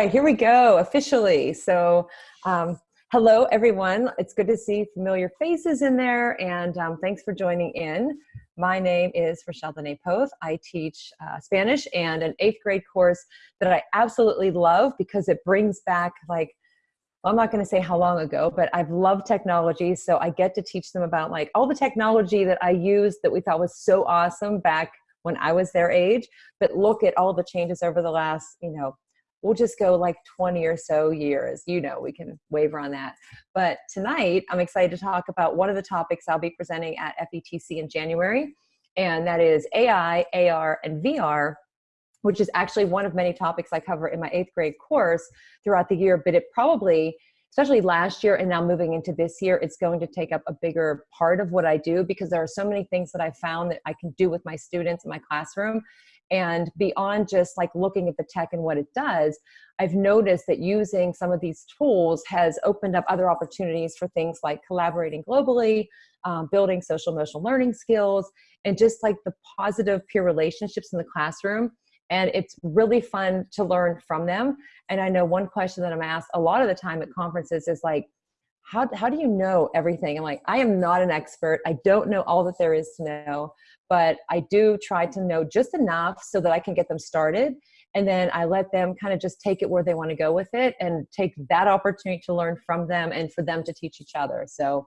right, here we go, officially. So, um, hello everyone. It's good to see familiar faces in there and um, thanks for joining in. My name is Rochelle Dene Poth. I teach uh, Spanish and an eighth grade course that I absolutely love because it brings back like, well, I'm not gonna say how long ago, but I've loved technology. So I get to teach them about like all the technology that I used that we thought was so awesome back when I was their age, but look at all the changes over the last, you know, we'll just go like 20 or so years. You know, we can waver on that. But tonight, I'm excited to talk about one of the topics I'll be presenting at FETC in January, and that is AI, AR, and VR, which is actually one of many topics I cover in my eighth grade course throughout the year, but it probably especially last year and now moving into this year, it's going to take up a bigger part of what I do because there are so many things that I found that I can do with my students in my classroom and beyond just like looking at the tech and what it does, I've noticed that using some of these tools has opened up other opportunities for things like collaborating globally, um, building social emotional learning skills, and just like the positive peer relationships in the classroom. And it's really fun to learn from them. And I know one question that I'm asked a lot of the time at conferences is like, how, how do you know everything? I'm like, I am not an expert. I don't know all that there is to know, but I do try to know just enough so that I can get them started. And then I let them kind of just take it where they want to go with it and take that opportunity to learn from them and for them to teach each other. So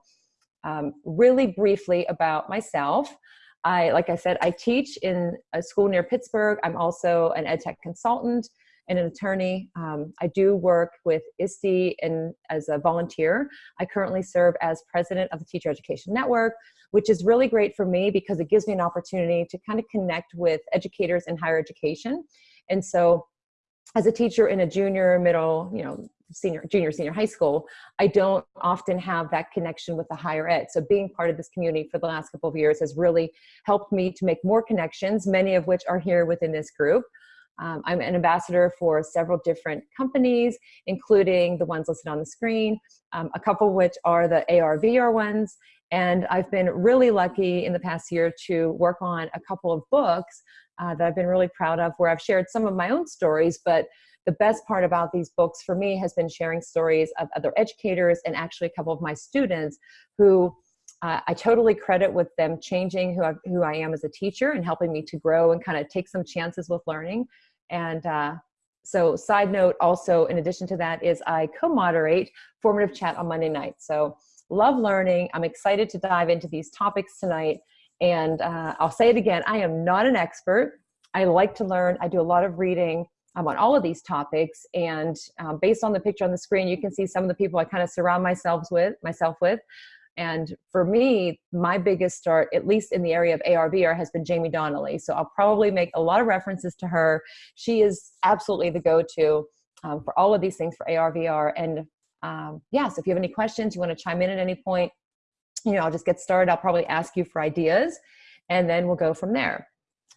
um, really briefly about myself. I, like I said, I teach in a school near Pittsburgh. I'm also an ed tech consultant and an attorney. Um, I do work with ISTE and as a volunteer. I currently serve as president of the Teacher Education Network, which is really great for me because it gives me an opportunity to kind of connect with educators in higher education. And so as a teacher in a junior, middle, you know, senior, junior, senior high school, I don't often have that connection with the higher ed. So being part of this community for the last couple of years has really helped me to make more connections, many of which are here within this group. Um, I'm an ambassador for several different companies, including the ones listed on the screen, um, a couple of which are the ARVR ones. And I've been really lucky in the past year to work on a couple of books uh, that I've been really proud of where I've shared some of my own stories, but the best part about these books for me has been sharing stories of other educators and actually a couple of my students who uh, I totally credit with them changing who I, who I am as a teacher and helping me to grow and kind of take some chances with learning. And uh, so side note also, in addition to that, is I co-moderate Formative Chat on Monday night. So love learning. I'm excited to dive into these topics tonight. And uh, I'll say it again, I am not an expert. I like to learn. I do a lot of reading um, on all of these topics. And um, based on the picture on the screen, you can see some of the people I kind of surround myself with, myself with. And for me, my biggest start, at least in the area of ARVR, has been Jaime Donally. So I'll probably make a lot of references to her. She is absolutely the go-to um, for all of these things for ARVR. And um, yeah, so if you have any questions, you want to chime in at any point, you know, I'll just get started. I'll probably ask you for ideas, and then we'll go from there.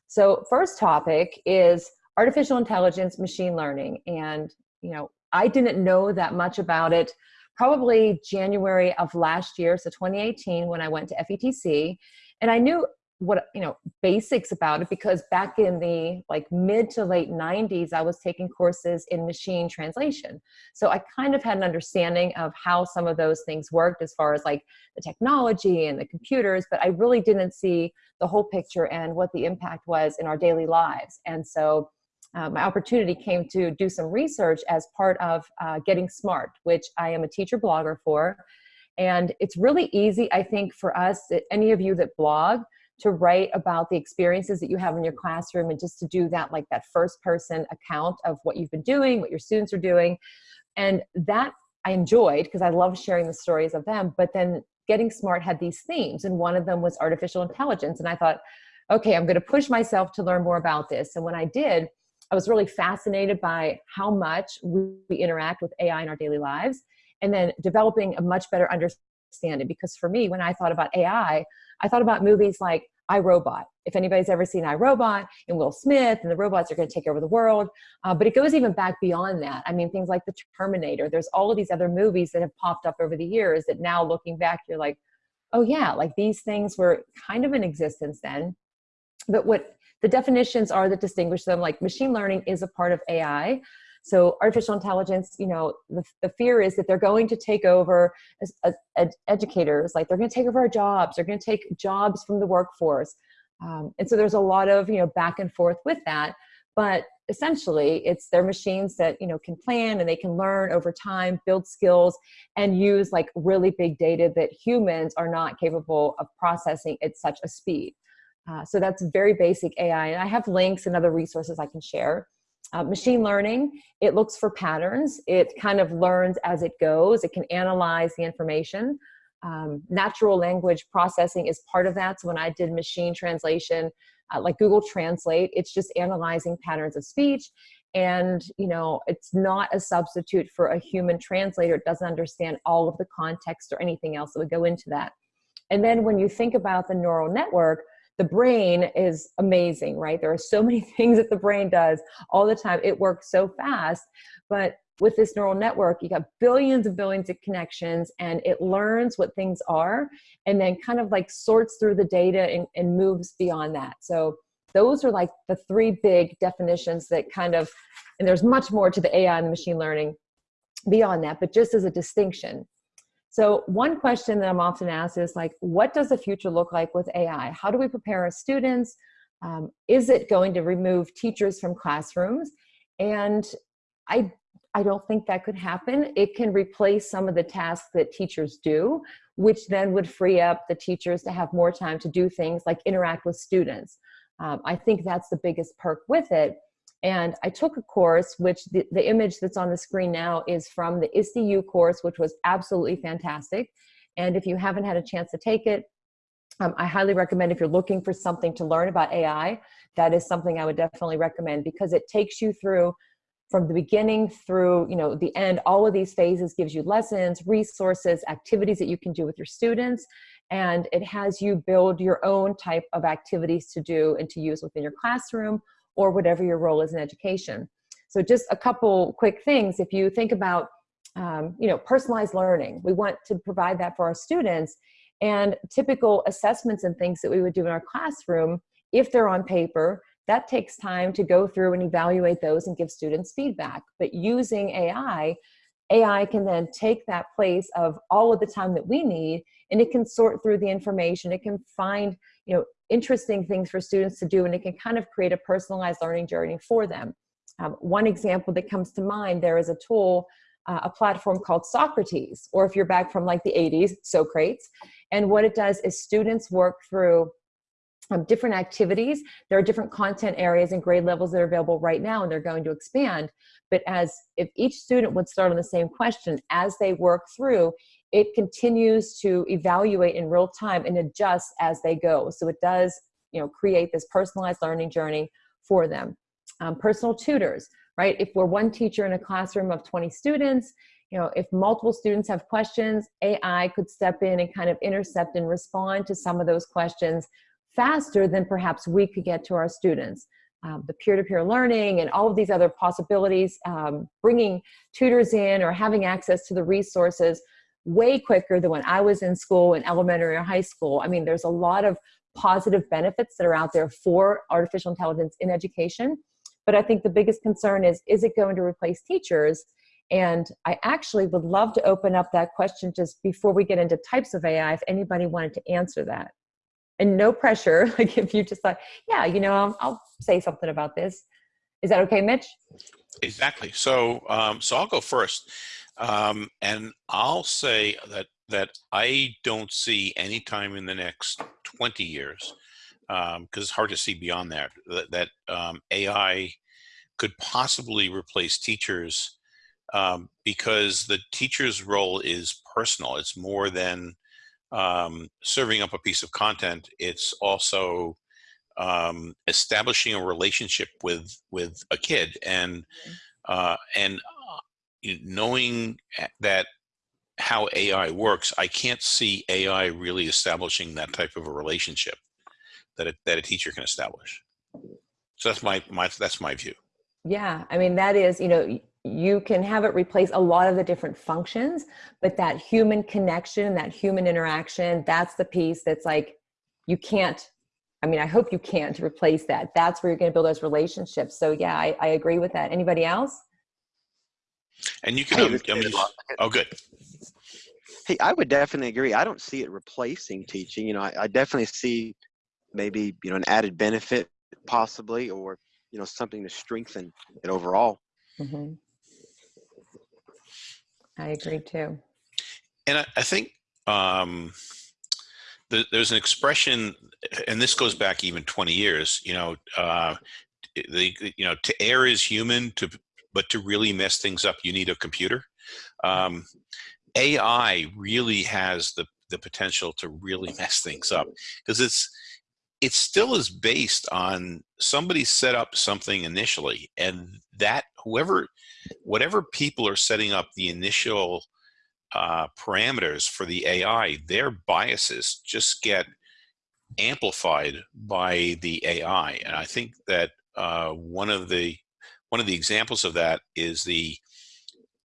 So first topic is artificial intelligence, machine learning. And, you know, I didn't know that much about it probably January of last year, so 2018, when I went to FETC. And I knew what, you know, basics about it because back in the like mid to late 90s, I was taking courses in machine translation. So I kind of had an understanding of how some of those things worked as far as like the technology and the computers, but I really didn't see the whole picture and what the impact was in our daily lives. And so uh, my opportunity came to do some research as part of uh, Getting Smart, which I am a teacher blogger for. And it's really easy, I think, for us, any of you that blog, to write about the experiences that you have in your classroom and just to do that like that first person account of what you've been doing, what your students are doing. And that I enjoyed because I love sharing the stories of them. But then Getting Smart had these themes, and one of them was artificial intelligence. And I thought, okay, I'm going to push myself to learn more about this. And when I did, I was really fascinated by how much we interact with AI in our daily lives and then developing a much better understanding. Because for me, when I thought about AI, I thought about movies like iRobot. If anybody's ever seen iRobot and Will Smith and the robots are going to take over the world, uh, but it goes even back beyond that. I mean, things like The Terminator, there's all of these other movies that have popped up over the years that now looking back, you're like, oh yeah, like these things were kind of in existence then. But what the definitions are that distinguish them like machine learning is a part of AI. So artificial intelligence, you know, the, the fear is that they're going to take over as, as, as educators, like they're going to take over our jobs, they're going to take jobs from the workforce. Um, and so there's a lot of, you know, back and forth with that. But essentially it's their machines that you know can plan and they can learn over time build skills and use like really big data that humans are not capable of processing at such a speed uh, so that's very basic ai and i have links and other resources i can share uh, machine learning it looks for patterns it kind of learns as it goes it can analyze the information um, natural language processing is part of that so when i did machine translation uh, like Google Translate. It's just analyzing patterns of speech. And, you know, it's not a substitute for a human translator. It doesn't understand all of the context or anything else that would go into that. And then when you think about the neural network, the brain is amazing, right? There are so many things that the brain does all the time. It works so fast, but with this neural network, you got billions and billions of connections and it learns what things are and then kind of like sorts through the data and, and moves beyond that. So those are like the three big definitions that kind of, and there's much more to the AI and the machine learning beyond that, but just as a distinction. So one question that I'm often asked is like, what does the future look like with AI? How do we prepare our students? Um, is it going to remove teachers from classrooms? And I I don't think that could happen. It can replace some of the tasks that teachers do, which then would free up the teachers to have more time to do things like interact with students. Um, I think that's the biggest perk with it. And I took a course, which the, the image that's on the screen now is from the ISTE-U course, which was absolutely fantastic. And if you haven't had a chance to take it, um, I highly recommend if you're looking for something to learn about AI, that is something I would definitely recommend because it takes you through from the beginning through you know the end all of these phases gives you lessons resources activities that you can do with your students and it has you build your own type of activities to do and to use within your classroom or whatever your role is in education so just a couple quick things if you think about um, you know personalized learning we want to provide that for our students and typical assessments and things that we would do in our classroom if they're on paper that takes time to go through and evaluate those and give students feedback. But using AI, AI can then take that place of all of the time that we need and it can sort through the information. It can find, you know, interesting things for students to do and it can kind of create a personalized learning journey for them. Um, one example that comes to mind, there is a tool, uh, a platform called Socrates, or if you're back from like the 80s, Socrates. And what it does is students work through um, different activities. There are different content areas and grade levels that are available right now and they're going to expand. But as if each student would start on the same question as they work through, it continues to evaluate in real time and adjust as they go. So it does you know, create this personalized learning journey for them. Um, personal tutors, right? If we're one teacher in a classroom of 20 students, you know, if multiple students have questions, AI could step in and kind of intercept and respond to some of those questions faster than perhaps we could get to our students. Um, the peer-to-peer -peer learning and all of these other possibilities, um, bringing tutors in or having access to the resources way quicker than when I was in school in elementary or high school. I mean, there's a lot of positive benefits that are out there for artificial intelligence in education. But I think the biggest concern is, is it going to replace teachers? And I actually would love to open up that question just before we get into types of AI, if anybody wanted to answer that and no pressure. Like if you just thought, yeah, you know, I'll, I'll say something about this. Is that okay, Mitch? Exactly. So, um, so I'll go first, um, and I'll say that that I don't see any time in the next 20 years, because um, it's hard to see beyond that, that, that um, AI could possibly replace teachers um, because the teacher's role is personal. It's more than um, serving up a piece of content, it's also um, establishing a relationship with with a kid and mm-hmm. uh, and knowing eh, that how AI works, I can't see AI really establishing that type of a relationship that a, that a teacher can establish. So that's my my that's my view. Yeah, I mean that is you know you can have it replace a lot of the different functions, but that human connection, that human interaction, that's the piece that's like, you can't, I mean, I hope you can't replace that. That's where you're going to build those relationships. So yeah, I, I agree with that. Anybody else? And you can, Hey, um, I mean, oh, good. Hey, I would definitely agree. I don't see it replacing teaching. You know, I, I definitely see maybe you know an added benefit possibly, or you know something to strengthen it overall. hmm I agree too. And I, I think um, the, there's an expression, and this goes back even 20 years. You know, uh, the you know to err is human, to but to really mess things up, you need a computer. Um, AI really has the the potential to really mess things up because it's it still is based on somebody set up something initially and that whoever whatever people are setting up the initial uh, parameters for the AI, their biases just get amplified by the AI. And I think that uh, one of the one of the examples of that is the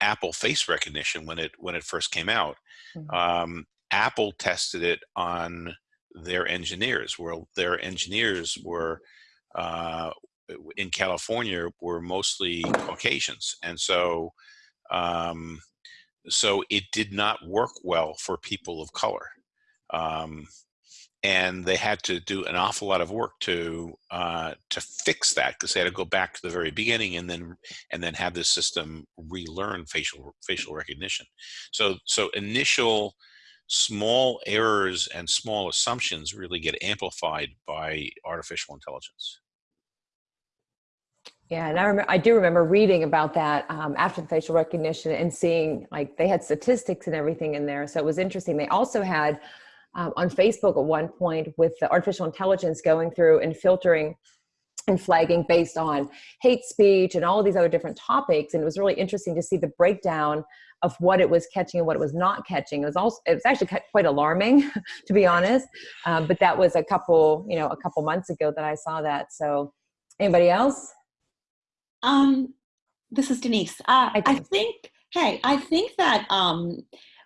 Apple face recognition when it when it first came out. Mhm. Um, Apple tested it on their engineers, where their engineers were uh, in California were mostly Caucasians, and so um, so it did not work well for people of color. Um, and they had to do an awful lot of work to uh, to fix that because they had to go back to the very beginning and then and then have the system relearn facial facial recognition. So so initial small errors and small assumptions really get amplified by artificial intelligence. Yeah, and I remember I do remember reading about that um, after the facial recognition and seeing like they had statistics and everything in there. So it was interesting. They also had um, on Facebook at one point with the artificial intelligence going through and filtering and flagging based on hate speech and all of these other different topics. And it was really interesting to see the breakdown of what it was catching and what it was not catching. It was also it was actually quite alarming, to be honest. Um, but that was a couple you know a couple months ago that I saw that. So anybody else? Um, this is Denise. Uh, Hi, I think, hey, I think that um,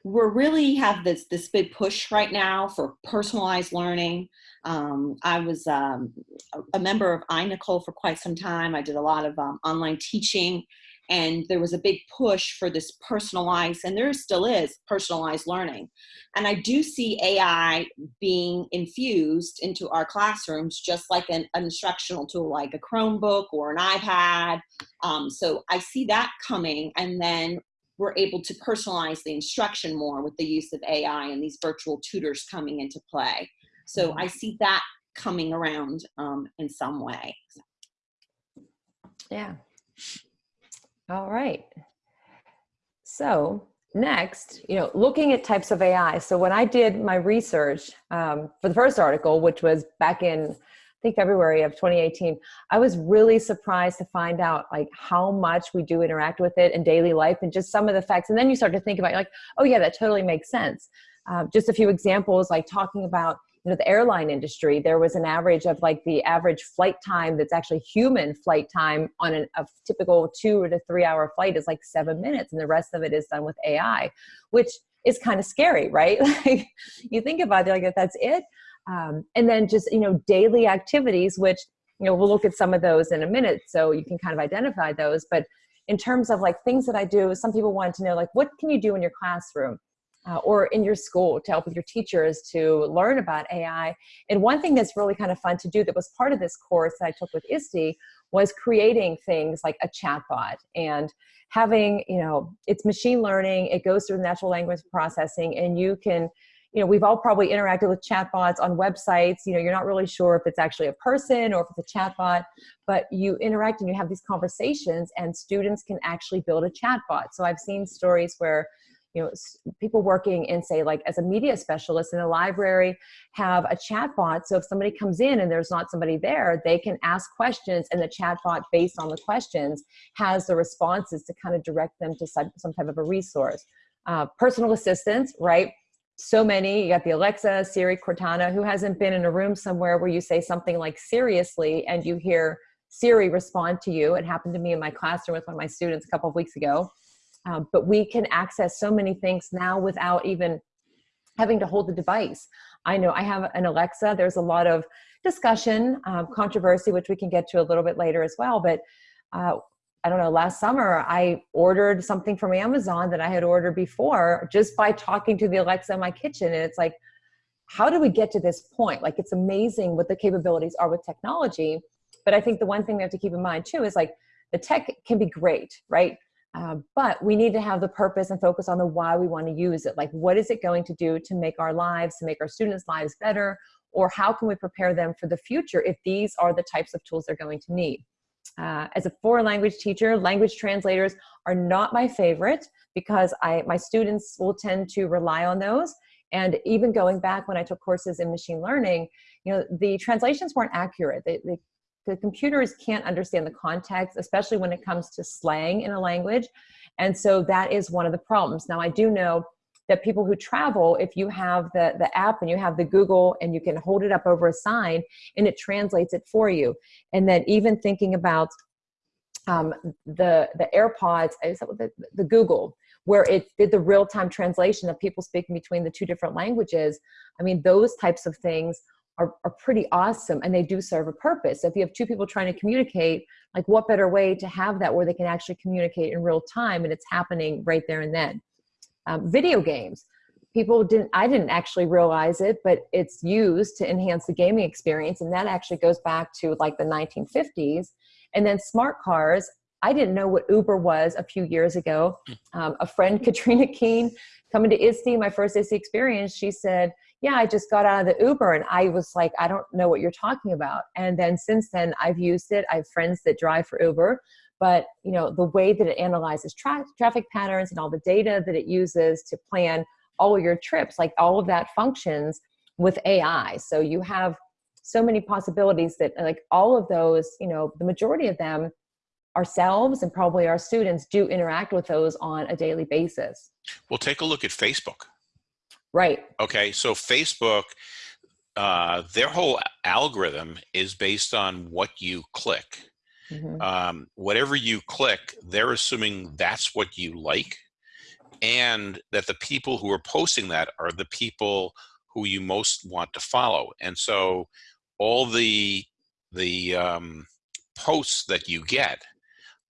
we're really have this this big push right now for personalized learning. Um, I was um, a- a member of iNACOL for quite some time. I did a lot of um, online teaching, and there was a big push for this personalized, and there still is personalized learning. And I do see AI being infused into our classrooms, just like an, an instructional tool, like a Chromebook or an iPad. Um, so I see that coming, and then we're able to personalize the instruction more with the use of AI and these virtual tutors coming into play. So I see that coming around um, in some way. Yeah. All right. So next, you know, looking at types of AI. So when I did my research um, for the first article, which was back in, think February of 2018, I was really surprised to find out like how much we do interact with it in daily life and just some of the facts. And then you start to think about like, oh yeah, that totally makes sense. Um, just a few examples, like talking about you know the airline industry there was an average of like the average flight time that's actually human flight time on an, a typical two to three hour flight is like seven minutes and the rest of it is done with ai which is kind of scary right like you think about it like that's it um, and then just you know daily activities which you know we'll look at some of those in a minute so you can kind of identify those but in terms of like things that i do some people want to know like what can you do in your classroom uh, or in your school to help with your teachers to learn about AI. And one thing that's really kind of fun to do that was part of this course that I took with ISTE was creating things like a chatbot and having, you know, it's machine learning, it goes through natural language processing, and you can you know, we've all probably interacted with chatbots on websites. You know, you're not really sure if it's actually a person or if it's a chatbot, but you interact and you have these conversations, and students can actually build a chatbot. So I've seen stories where you know people working in say like as a media specialist in a library have a chat bot so if somebody comes in and there's not somebody there they can ask questions and the chat bot based on the questions has the responses to kind of direct them to some, some type of a resource uh, personal assistants right so many you got the alexa siri cortana who hasn't been in a room somewhere where you say something like seriously and you hear siri respond to you it happened to me in my classroom with one of my students a couple of weeks ago um, but we can access so many things now without even having to hold the device. I know I have an Alexa. There's a lot of discussion, um, controversy, which we can get to a little bit later as well. But uh, I don't know, last summer I ordered something from Amazon that I had ordered before just by talking to the Alexa in my kitchen. And it's like, how do we get to this point? Like, it's amazing what the capabilities are with technology. But I think the one thing we have to keep in mind too is like the tech can be great, right? Uh, but we need to have the purpose and focus on the why we want to use it. Like, what is it going to do to make our lives, to make our students' lives better? Or how can we prepare them for the future if these are the types of tools they're going to need? Uh, as a foreign language teacher, language translators are not my favorite because I, my students will tend to rely on those. And even going back when I took courses in machine learning, you know, the translations weren't accurate. They, they, the computers can't understand the context, especially when it comes to slang in a language. And so that is one of the problems. Now, I do know that people who travel, if you have the, the app and you have the Google and you can hold it up over a sign and it translates it for you. And then even thinking about um, the, the AirPods, the, the Google, where it did the real-time translation of people speaking between the two different languages. I mean, those types of things are, are pretty awesome and they do serve a purpose. If you have two people trying to communicate, like what better way to have that where they can actually communicate in real time and it's happening right there and then um, video games. People didn't i didn't actually realize it but it's used to enhance the gaming experience and that actually goes back to like the 1950s and then smart cars i didn't know what uber was a few years ago. Um, a friend katrina keen coming to ISTE, my first ISTE experience she said yeah i just got out of the uber and i was like i don't know what you're talking about. And then since then i've used it. I have friends that drive for uber but you know the way that it analyzes tra traffic patterns and all the data that it uses to plan all your trips like all of that functions with ai so you have so many possibilities that like all of those you know the majority of them ourselves and probably our students do interact with those on a daily basis Well, take a look at Facebook. right Okay, so Facebook, uh, their whole algorithm is based on what you click. Mhm. um, whatever you click, they're assuming that's what you like, and that the people who are posting that are the people who you most want to follow. And so, all the the um, posts that you get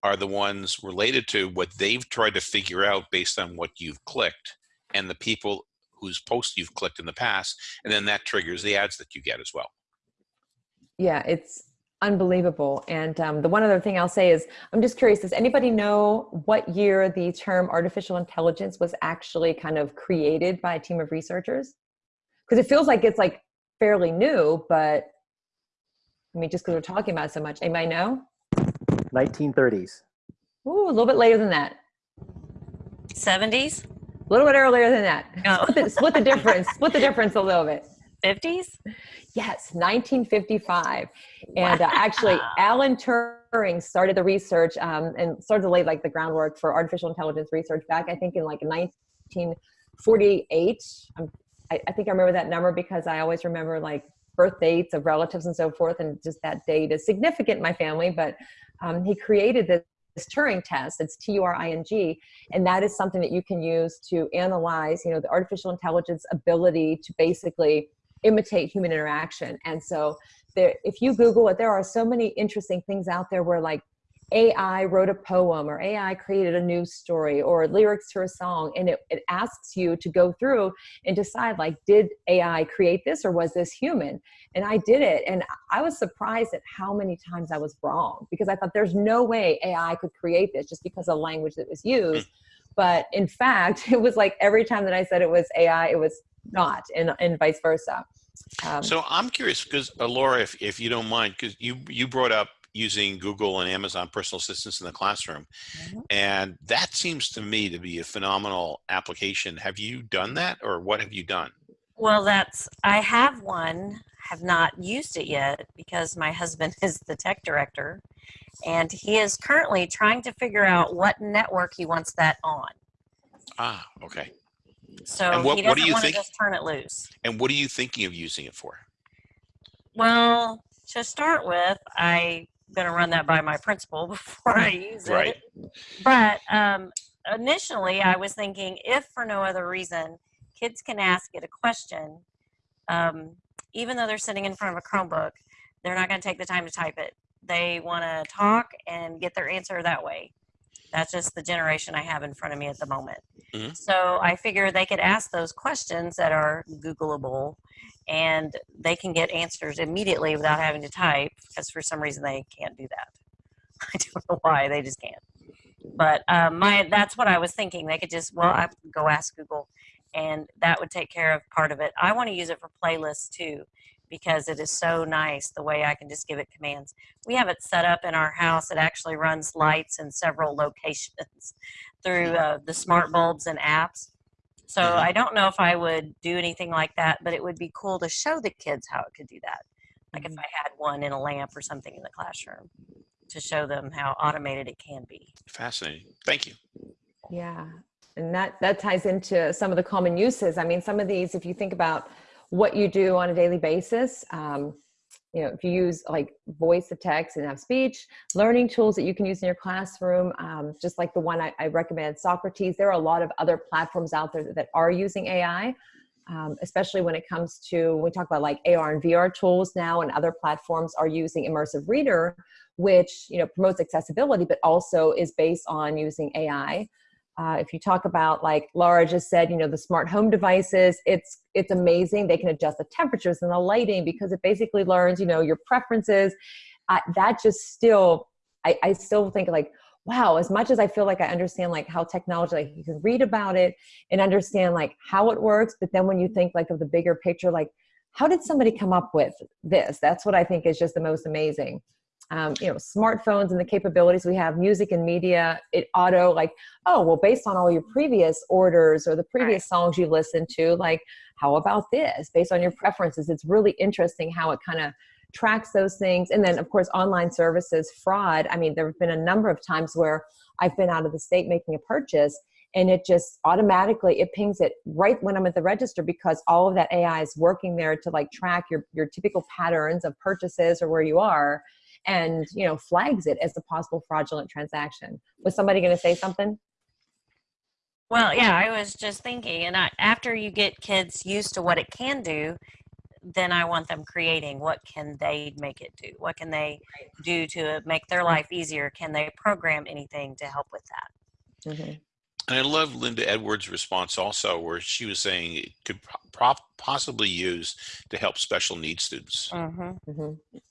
are the ones related to what they've tried to figure out based on what you've clicked, and the people whose posts you've clicked in the past, and then that triggers the ads that you get as well. yeah it's unbelievable. And um, the one other thing i'll say is i'm just curious does anybody know what year the term artificial intelligence was actually kind of created by a team of researchers? Because it feels like it's like fairly new but i mean just because we're talking about it so much anybody know? 1930s. Ooh, a little bit later than that. 70s, a little bit earlier than that. Oh. split, the, split the difference split the difference a little bit 50s. Yes, 1955. And uh, actually, Alan Turing started the research um, and started to lay like the groundwork for artificial intelligence research back, I think, in like 1948. Um, I, I think I remember that number because I always remember like birth dates of relatives and so forth, and just that date is significant in my family. But um, he created this. This Turing test, it's T-U-R-I-N-G, and that is something that you can use to analyze, you know, the artificial intelligence ability to basically imitate human interaction. And so there, if you Google it, there are so many interesting things out there where like AI wrote a poem or AI created a news story or lyrics to a song. And it, it asks you to go through and decide like, did AI create this or was this human? And I did it. And I was surprised at how many times I was wrong because I thought there's no way AI could create this just because of the language that was used. But in fact, it was like every time that I said it was AI, it was not, and, and vice versa. Um, So I'm curious because uh, Laura, if, if you don't mind, because you you brought up using Google and Amazon personal assistants in the classroom, Mhm. and that seems to me to be a phenomenal application. Have you done that, or what have you done? Well, that's, I have one, have not used it yet because my husband is the tech director and he is currently trying to figure out what network he wants that on. Ah, okay. So And what- he what do doesn't you want to think- just turn it loose. And what are you thinking of using it for? Well, to start with, I'm going to run that by my principal before I use Right. it. But um, initially, I was thinking if for no other reason, kids can ask it a question, um, even though they're sitting in front of a Chromebook, they're not going to take the time to type it. They want to talk and get their answer that way. That's just the generation I have in front of me at the moment. Mhm. So I figure they could ask those questions that are Googleable and they can get answers immediately without having to type because for some reason they can't do that. I don't know why, they just can't. But um, my that's what I was thinking. They could just, well, I go ask Google and that would take care of part of it. I want to use it for playlists too because it is so nice the way I can just give it commands. We have it set up in our house. It actually runs lights in several locations through uh, the smart bulbs and apps. So Mhm. I don't know if I would do anything like that, but it would be cool to show the kids how it could do that. Like if I had one in a lamp or something in the classroom to show them how automated it can be. Fascinating. Thank you. Yeah, and that that ties into some of the common uses. I mean, some of these, if you think about what you do on a daily basis, um, you know, if you use like voice to text and have speech, learning tools that you can use in your classroom, um, just like the one I, I recommend, Socrates. There are a lot of other platforms out there that, are using AI. Um, especially when it comes to we talk about like AR and VR tools now, and other platforms are using immersive reader, which you know promotes accessibility, but also is based on using AI. Uh, if you talk about like Laura just said, you know, the smart home devices, it's it's amazing. They can adjust the temperatures and the lighting because it basically learns, you know, your preferences. Uh, that just still, I, I still think like, wow, as much as I feel like I understand like how technology, like you can read about it and understand like how it works, but then when you think like of the bigger picture, like how did somebody come up with this? That's what I think is just the most amazing um, you know, smartphones and the capabilities we have, music and media, it auto like, oh, well, based on all your previous orders or the previous songs you listened to, like, how about this? Based on your preferences, it's really interesting how it kind of tracks those things. And then, of course, online services, fraud. I mean, there have been a number of times where I've been out of the state making a purchase and it just automatically it pings it right when i'm at the register because all of that ai is working there to like track your your typical patterns of purchases or where you are and you know flags it as a possible fraudulent transaction was somebody going to say something Well, yeah, I was just thinking, and I, after you get kids used to what it can do, then I want them creating what can they make it do? What can they do to make their life easier? Can they program anything to help with that? Mhm. And I love Linda Edwards' response also, where she was saying it could pro- possibly use to help special needs students. Mm-hmm. Mhm. Heck,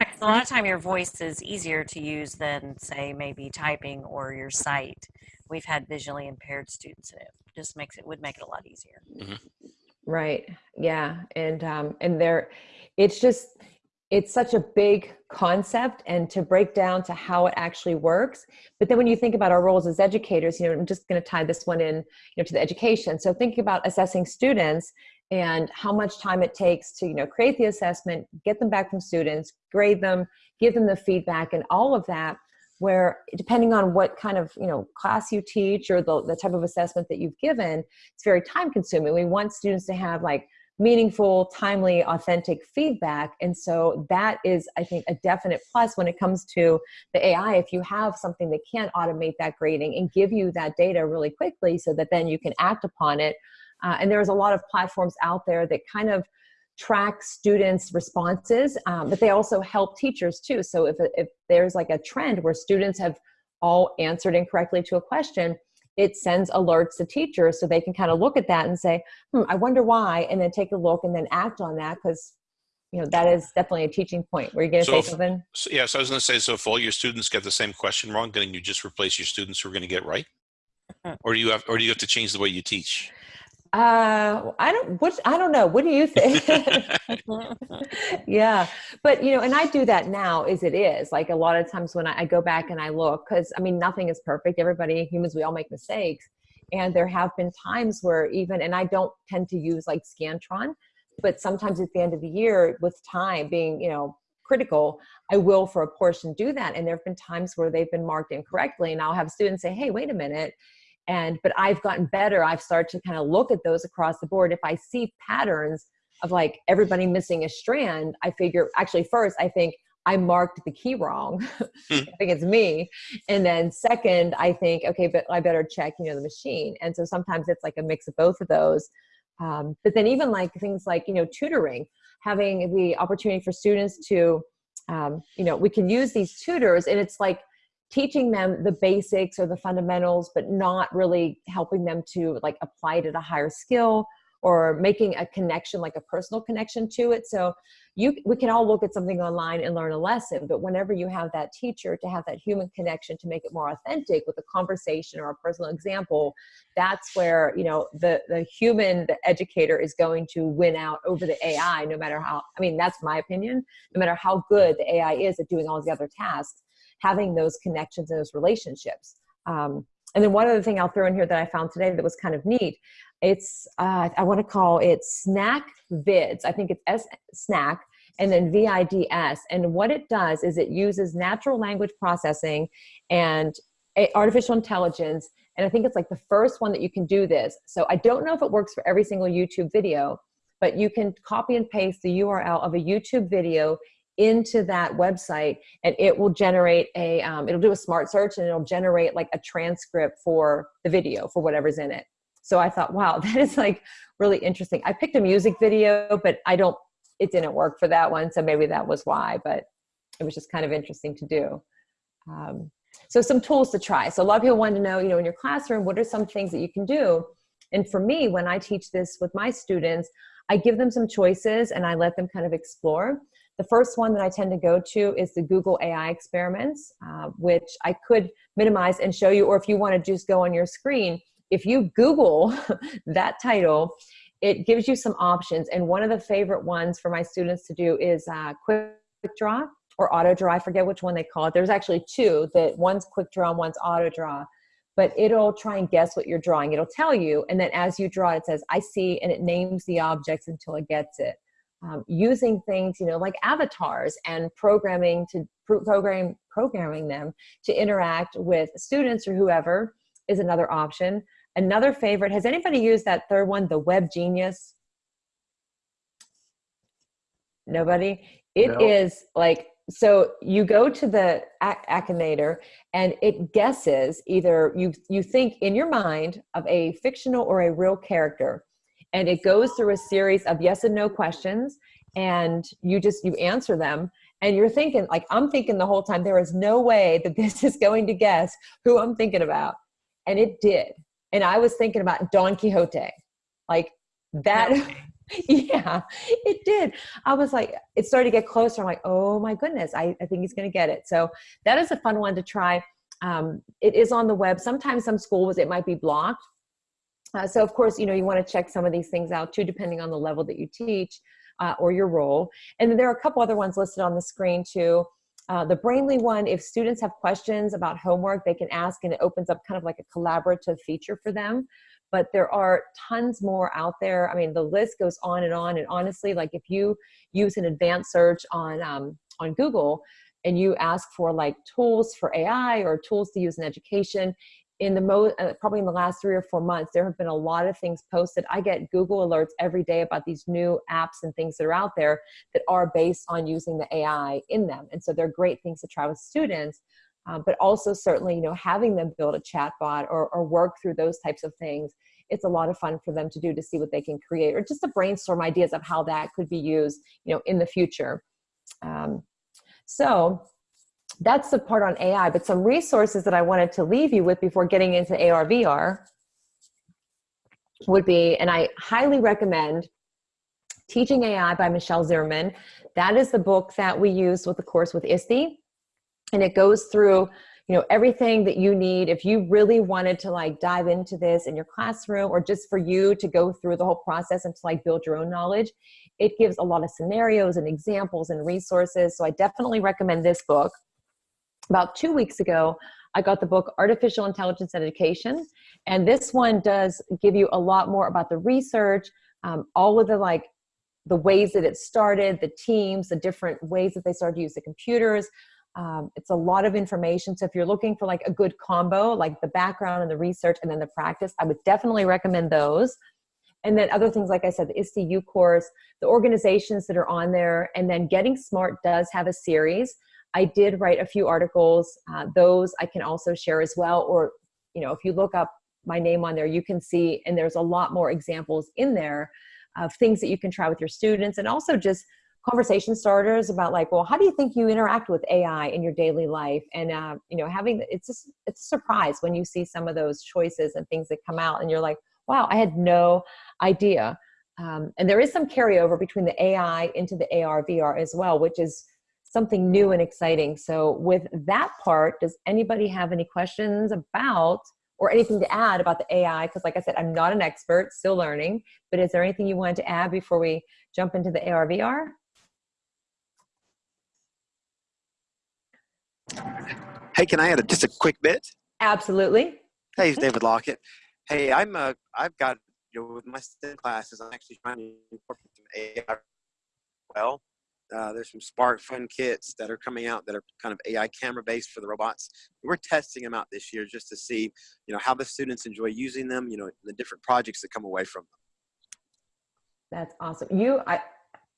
a lot of time your voice is easier to use than say maybe typing or your sight. We've had visually impaired students and it just makes it would make it a lot easier. right. Yeah. And um and there it's just it's such a big concept and to break down to how it actually works. But then when you think about our roles as educators you know i'm just going to tie this one in you know to the education. So thinking about assessing students and how much time it takes to you know create the assessment get them back from students grade them give them the feedback and all of that where depending on what kind of you know class you teach or the, the type of assessment that you've given it's very time consuming. We want students to have like meaningful timely authentic feedback. And so that is i think a definite plus when it comes to the ai if you have something that can automate that grading and give you that data really quickly so that then you can act upon it uh, and there's a lot of platforms out there that kind of track students responses um, but they also help teachers too. So if, if there's like a trend where students have all answered incorrectly to a question it sends alerts to teachers so they can kind of look at that and say hmm, i wonder why and then take a look and then act on that because you know that is definitely a teaching point. Were you going to So say if- something? So, yeah, so I was going to say, so if all your students get the same question wrong, then you just replace your students who are going to get right, or do you have, or do you have to change the way you teach? Uh i don't what i don't know. What do you think? Yeah. But you know and i do that now as it is. Like a lot of times when i, I go back and i look because i mean nothing is perfect. Everybody humans we all make mistakes. And there have been times where even and i don't tend to use like scantron but sometimes at the end of the year with time being you know critical i will for a portion do that. And there have been times where they've been marked incorrectly. And i'll have students say hey wait a minute and but i've gotten better. I've started to kind of look at those across the board. If i see patterns of like everybody missing a strand i figure actually first i think i marked the key wrong. I think it's me. And then second i think okay but i better check you know the machine. And so sometimes it's like a mix of both of those. Um, but then even like things like you know tutoring having the opportunity for students to um, you know, we can use these tutors and it's like teaching them the basics or the fundamentals, but not really helping them to like apply it at a higher skill or making a connection, like a personal connection to it. So you, we can all look at something online and learn a lesson, but whenever you have that teacher to have that human connection to make it more authentic with a conversation or a personal example, that's where, you know, the, the human, the educator is going to win out over the AI, no matter how, I mean, that's my opinion, no matter how good the AI is at doing all the other tasks, having those connections and those relationships. Um, and then one other thing I'll throw in here that I found today that was kind of neat it's, uh, I want to call it Snack Vids. I think it's S Snack and then VIDS. And what it does is it uses natural language processing and artificial intelligence. And I think it's like the first one that you can do this. So I don't know if it works for every single YouTube video, but you can copy and paste the URL of a YouTube video into that website and it will generate a, um, it'll do a smart search and it'll generate like a transcript for the video for whatever's in it. So I thought, wow, that is like really interesting. I picked a music video, but I don't, it didn't work for that one. So maybe that was why, but it was just kind of interesting to do. Um, so some tools to try. So a lot of people want to know, you know, in your classroom, what are some things that you can do? And for me, when I teach this with my students, I give them some choices and I let them kind of explore. The first one that I tend to go to is the Google AI experiments, uh, which I could minimize and show you, or if you want to just go on your screen, if you Google that title, it gives you some options. And one of the favorite ones for my students to do is uh, Quick Draw or Auto Draw. I forget which one they call it. There's actually two that one's Quick Draw and one's Auto Draw. But it'll try and guess what you're drawing. It'll tell you, and then as you draw, it says, I see, and it names the objects until it gets it. Um, using things, you know, like avatars and programming to program programming them to interact with students or whoever is another option. Another favorite, has anybody used that third one, the Web Genius? Nobody? It No. is like, so you go to the Akinator and it guesses either you, you think in your mind of a fictional or a real character and it goes through a series of yes and no questions and you just, you answer them and you're thinking like i'm thinking the whole time there is no way that this is going to guess who i'm thinking about and it did and I was thinking about Don Quixote, like that. yeah, it did. I was like, it started to get closer. I'm like, oh my goodness, I, I think he's going to get it. So that is a fun one to try. Um, it is on the web. Sometimes some schools, it might be blocked. Uh, so of course, you know, you want to check some of these things out too, depending on the level that you teach uh, or your role. And then there are a couple other ones listed on the screen too. Uh, the Brainly one, if students have questions about homework, they can ask and it opens up kind of like a collaborative feature for them. But there are tons more out there. I mean, the list goes on and on. And honestly, like if you use an advanced search on, um, on Google and you ask for like tools for AI or tools to use in education, in the most uh, probably in the last three or four months there have been a lot of things posted. I get google alerts every day about these new apps and things that are out there that are based on using the ai in them. And so they're great things to try with students uh, but also certainly you know having them build a chatbot or, or work through those types of things it's a lot of fun for them to do to see what they can create or just to brainstorm ideas of how that could be used you know in the future. Um, so that's the part on AI, but some resources that I wanted to leave you with before getting into AR, VR would be, and I highly recommend Teaching AI by Michelle Zimmerman. That is the book that we use with the course with ISTE. And it goes through you know everything that you need if you really wanted to like dive into this in your classroom or just for you to go through the whole process and to like build your own knowledge it gives a lot of scenarios and examples and resources so i definitely recommend this book about two weeks ago, I got the book Artificial Intelligence Education. And this one does give you a lot more about the research, um, all of the like the ways that it started, the teams, the different ways that they started to use the computers. Um, it's a lot of information. So if you're looking for like a good combo, like the background and the research and then the practice, I would definitely recommend those. And then other things, like I said, the ISTE course, the organizations that are on there, and then Getting Smart does have a series I did write a few articles. Uh, those I can also share as well. Or, you know, if you look up my name on there, you can see, and there's a lot more examples in there of things that you can try with your students and also just conversation starters about like, well, how do you think you interact with AI in your daily life? And uh, you know, having it's just it's a surprise when you see some of those choices and things that come out, and you're like, wow, I had no idea. Um, and there is some carryover between the AI into the AR VR as well, which is something new and exciting. So with that part, does anybody have any questions about or anything to add about the AI? Because like I said, I'm not an expert, still learning, but is there anything you wanted to add before we jump into the AR VR? Hey, can I add a, just a quick bit? Absolutely. Hey, it's David Lockett. Hey, I'm uh, I've got you know with my STEM classes, I'm actually trying to incorporate some AI. Well, uh, there's some SparkFun kits that are coming out that are kind of AI camera based for the robots. We're testing them out this year just to see, you know, how the students enjoy using them. You know, the different projects that come away from them. That's awesome. You, I,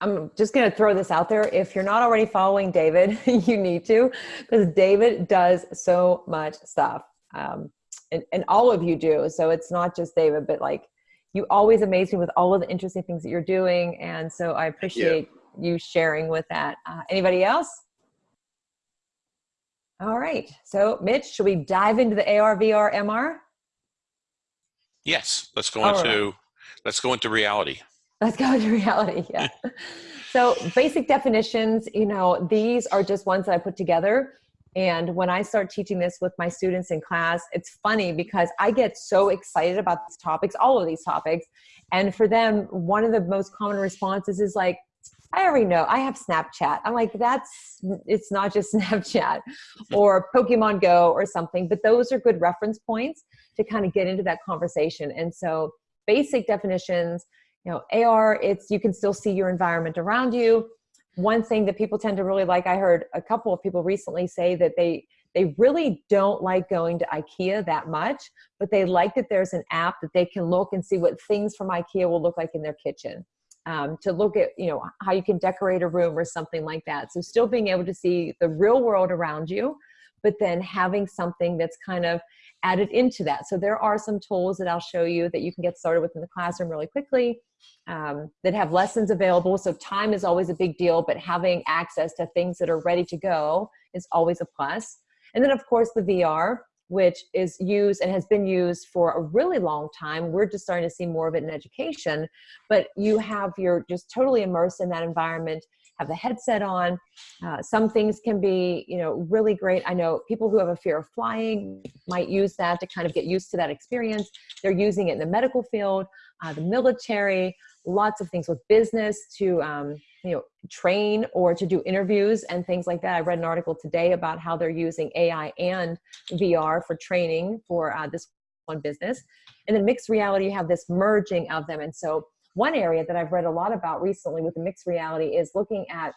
I'm just going to throw this out there. If you're not already following David, you need to, because David does so much stuff. Um, and, and all of you do. So it's not just David, but like you always amaze me with all of the interesting things that you're doing. And so I appreciate you, sharing with that. Uh, anybody else? All right. So Mitch, should we dive into the AR, VR, MR? Yes, let's go All into right. let's go into reality. Let's go into reality. Yeah. so basic definitions, you know, these are just ones that I put together. And when I start teaching this with my students in class, it's funny because I get so excited about these topics, all of these topics. And for them, one of the most common responses is like, I already know. I have Snapchat. I'm like, that's, it's not just Snapchat or Pokemon Go or something, but those are good reference points to kind of get into that conversation. And so basic definitions, you know, AR, it's, you can still see your environment around you. One thing that people tend to really like, I heard a couple of people recently say that they, they really don't like going to IKEA that much, but they like that there's an app that they can look and see what things from IKEA will look like in their kitchen um, to look at you know how you can decorate a room or something like that. So still being able to see the real world around you but then having something that's kind of added into that. So there are some tools that i'll show you that you can get started with in the classroom really quickly um, that have lessons available. So time is always a big deal but having access to things that are ready to go is always a plus. And then of course the vr which is used and has been used for a really long time. We're just starting to see more of it in education, but you have, you're just totally immersed in that environment, have the headset on. Uh, some things can be, you know, really great. I know people who have a fear of flying might use that to kind of get used to that experience. They're using it in the medical field, uh, the military, lots of things with business to, um, you know, train or to do interviews and things like that. I read an article today about how they're using AI and VR for training for uh, this one business. And then mixed reality, you have this merging of them. And so one area that I've read a lot about recently with the mixed reality is looking at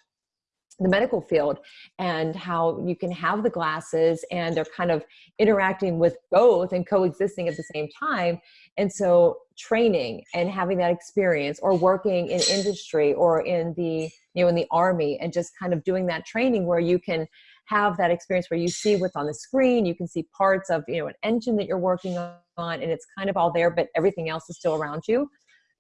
the medical field and how you can have the glasses and they're kind of interacting with both and coexisting at the same time. And so training and having that experience or working in industry or in the you know in the army and just kind of doing that training where you can have that experience where you see what's on the screen you can see parts of you know an engine that you're working on and it's kind of all there but everything else is still around you.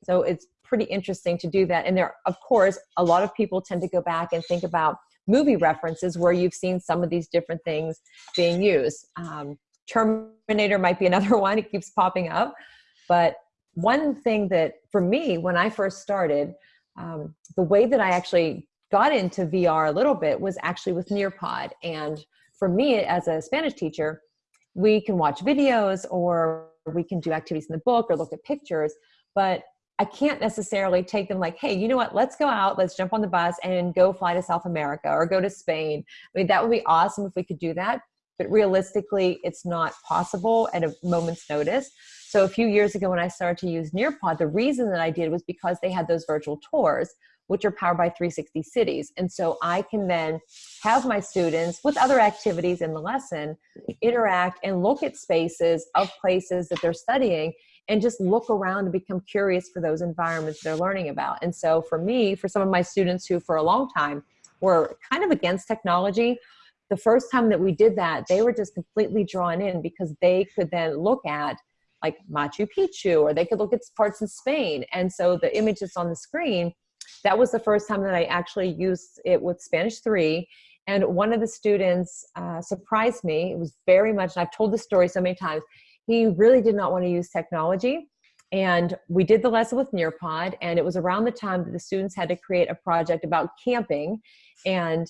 So it's pretty interesting to do that. And there of course a lot of people tend to go back and think about movie references where you've seen some of these different things being used. Um, terminator might be another one. It keeps popping up. But one thing that for me, when I first started, um, the way that I actually got into VR a little bit was actually with Nearpod. And for me, as a Spanish teacher, we can watch videos or we can do activities in the book or look at pictures, but I can't necessarily take them like, hey, you know what, let's go out, let's jump on the bus and go fly to South America or go to Spain. I mean, that would be awesome if we could do that, but realistically, it's not possible at a moment's notice. So a few years ago when I started to use Nearpod, the reason that I did was because they had those virtual tours, which are powered by 360 cities. And so I can then have my students with other activities in the lesson mm-hmm. interact and look at spaces of places that they're studying and just look around and become curious for those environments they're learning about. And so for me, for some of my students who for a long time were kind of against technology, the first time that we did that, they were just completely drawn in because they could then look at like Machu Picchu, or they could look at parts in Spain. And so the image that's on the screen that was the first time that I actually used it with Spanish 3. And one of the students uh, surprised me. It was very much, and I've told the story so many times, he really did not want to use technology. And we did the lesson with Nearpod, and it was around the time that the students had to create a project about camping. And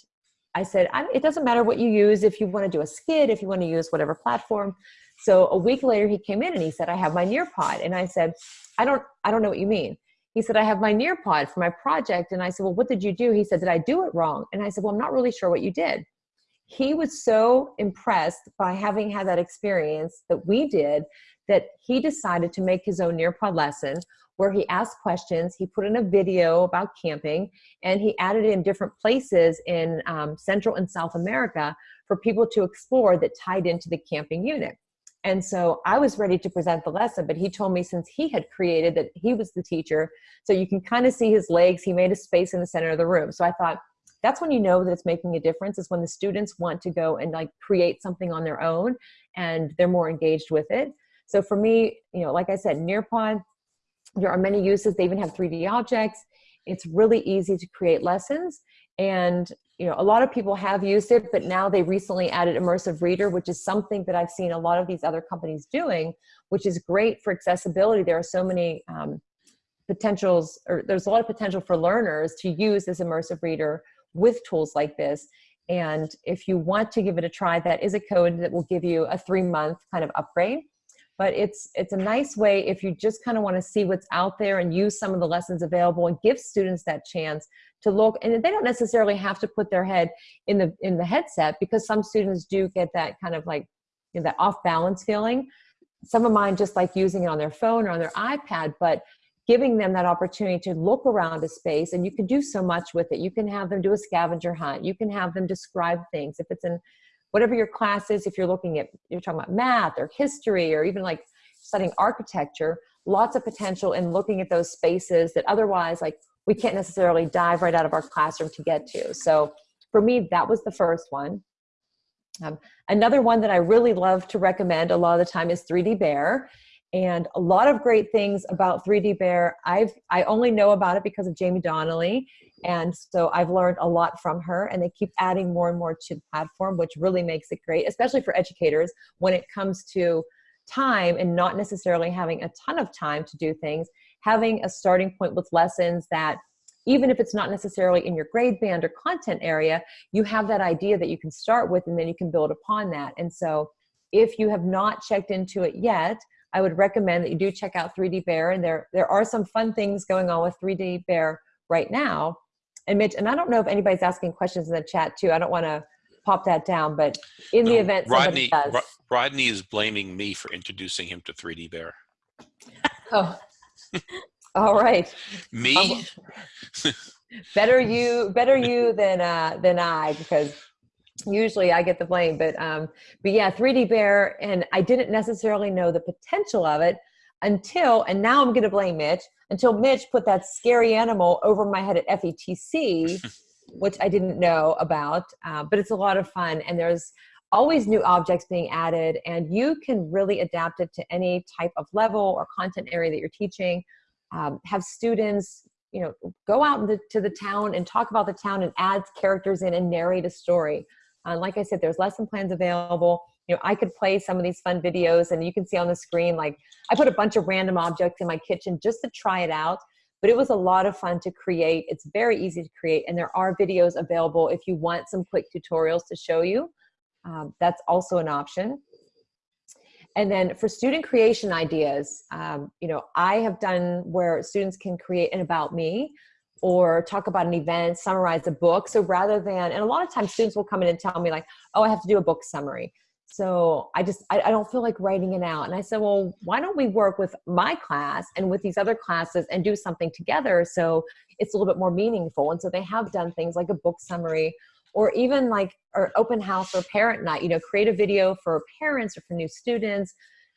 I said, it doesn't matter what you use, if you want to do a skid, if you want to use whatever platform. So a week later, he came in and he said, I have my Nearpod. And I said, I don't, I don't know what you mean. He said, I have my Nearpod for my project. And I said, well, what did you do? He said, did I do it wrong? And I said, well, I'm not really sure what you did. He was so impressed by having had that experience that we did that he decided to make his own Nearpod lesson where he asked questions. He put in a video about camping and he added in different places in um, Central and South America for people to explore that tied into the camping unit. And so I was ready to present the lesson, but he told me since he had created that he was the teacher, so you can kind of see his legs, he made a space in the center of the room. So I thought, that's when you know that it's making a difference is when the students want to go and like create something on their own and they're more engaged with it. So for me, you know, like I said, Nearpod, there are many uses. They even have 3D objects. It's really easy to create lessons. And, you know, a lot of people have used it, but now they recently added Immersive Reader, which is something that I've seen a lot of these other companies doing, which is great for accessibility. There are so many um, potentials, or there's a lot of potential for learners to use this Immersive Reader with tools like this. And if you want to give it a try, that is a code that will give you a three month kind of upgrade. But it's it's a nice way if you just kind of want to see what's out there and use some of the lessons available and give students that chance to look. And they don't necessarily have to put their head in the in the headset because some students do get that kind of like you know, that off balance feeling. Some of mine just like using it on their phone or on their ipad but giving them that opportunity to look around a space and you can do so much with it you can have them do a scavenger hunt you can have them describe things if it's in whatever your class is, if you're looking at, you're talking about math or history or even like studying architecture, lots of potential in looking at those spaces that otherwise like we can't necessarily dive right out of our classroom to get to. So for me, that was the first one. Um, another one that I really love to recommend a lot of the time is 3D Bear. And a lot of great things about 3D Bear. I've I only know about it because of Jaime Donally, and so I've learned a lot from her. And they keep adding more and more to the platform, which really makes it great, especially for educators when it comes to time and not necessarily having a ton of time to do things. Having a starting point with lessons that even if it's not necessarily in your grade band or content area, you have that idea that you can start with and then you can build upon that. And so if you have not checked into it yet, I would recommend that you do check out 3D Bear. And there, there are some fun things going on with 3D Bear right now. And Mitch, and I don't know if anybody's asking questions in the chat too. I don't want to pop that down, but in the No, event Rodney, somebody does. Ro- Rodney is blaming me for introducing him to 3D Bear. Oh. All right. Me? better you better you than uh than i because usually i get the blame but um but yeah 3d bear and i didn't necessarily know the potential of it until and now i'm gonna blame mitch until mitch put that scary animal over my head at fetc which i didn't know about uh, but it's a lot of fun and there's always new objects being added and you can really adapt it to any type of level or content area that you're teaching. Um, have students you know go out into to the town and talk about the town and add characters in and narrate a story uh, like i said there's lesson plans available. You know i could play some of these fun videos and you can see on the screen like i put a bunch of random objects in my kitchen just to try it out but it was a lot of fun to create. It's very easy to create and there are videos available if you want some quick tutorials to show you. Um, that's also an option. And then for student creation ideas, um, you know, I have done where students can create an about me or talk about an event, summarize a book. So rather than, and a lot of times students will come in and tell me like, oh, I have to do a book summary. So I just, I, I don't feel like writing it out. And I said, well, why don't we work with my class and with these other classes and do something together so it's a little bit more meaningful. And so they have done things like a book summary or even like or open house or parent night you know create a video for parents or for new students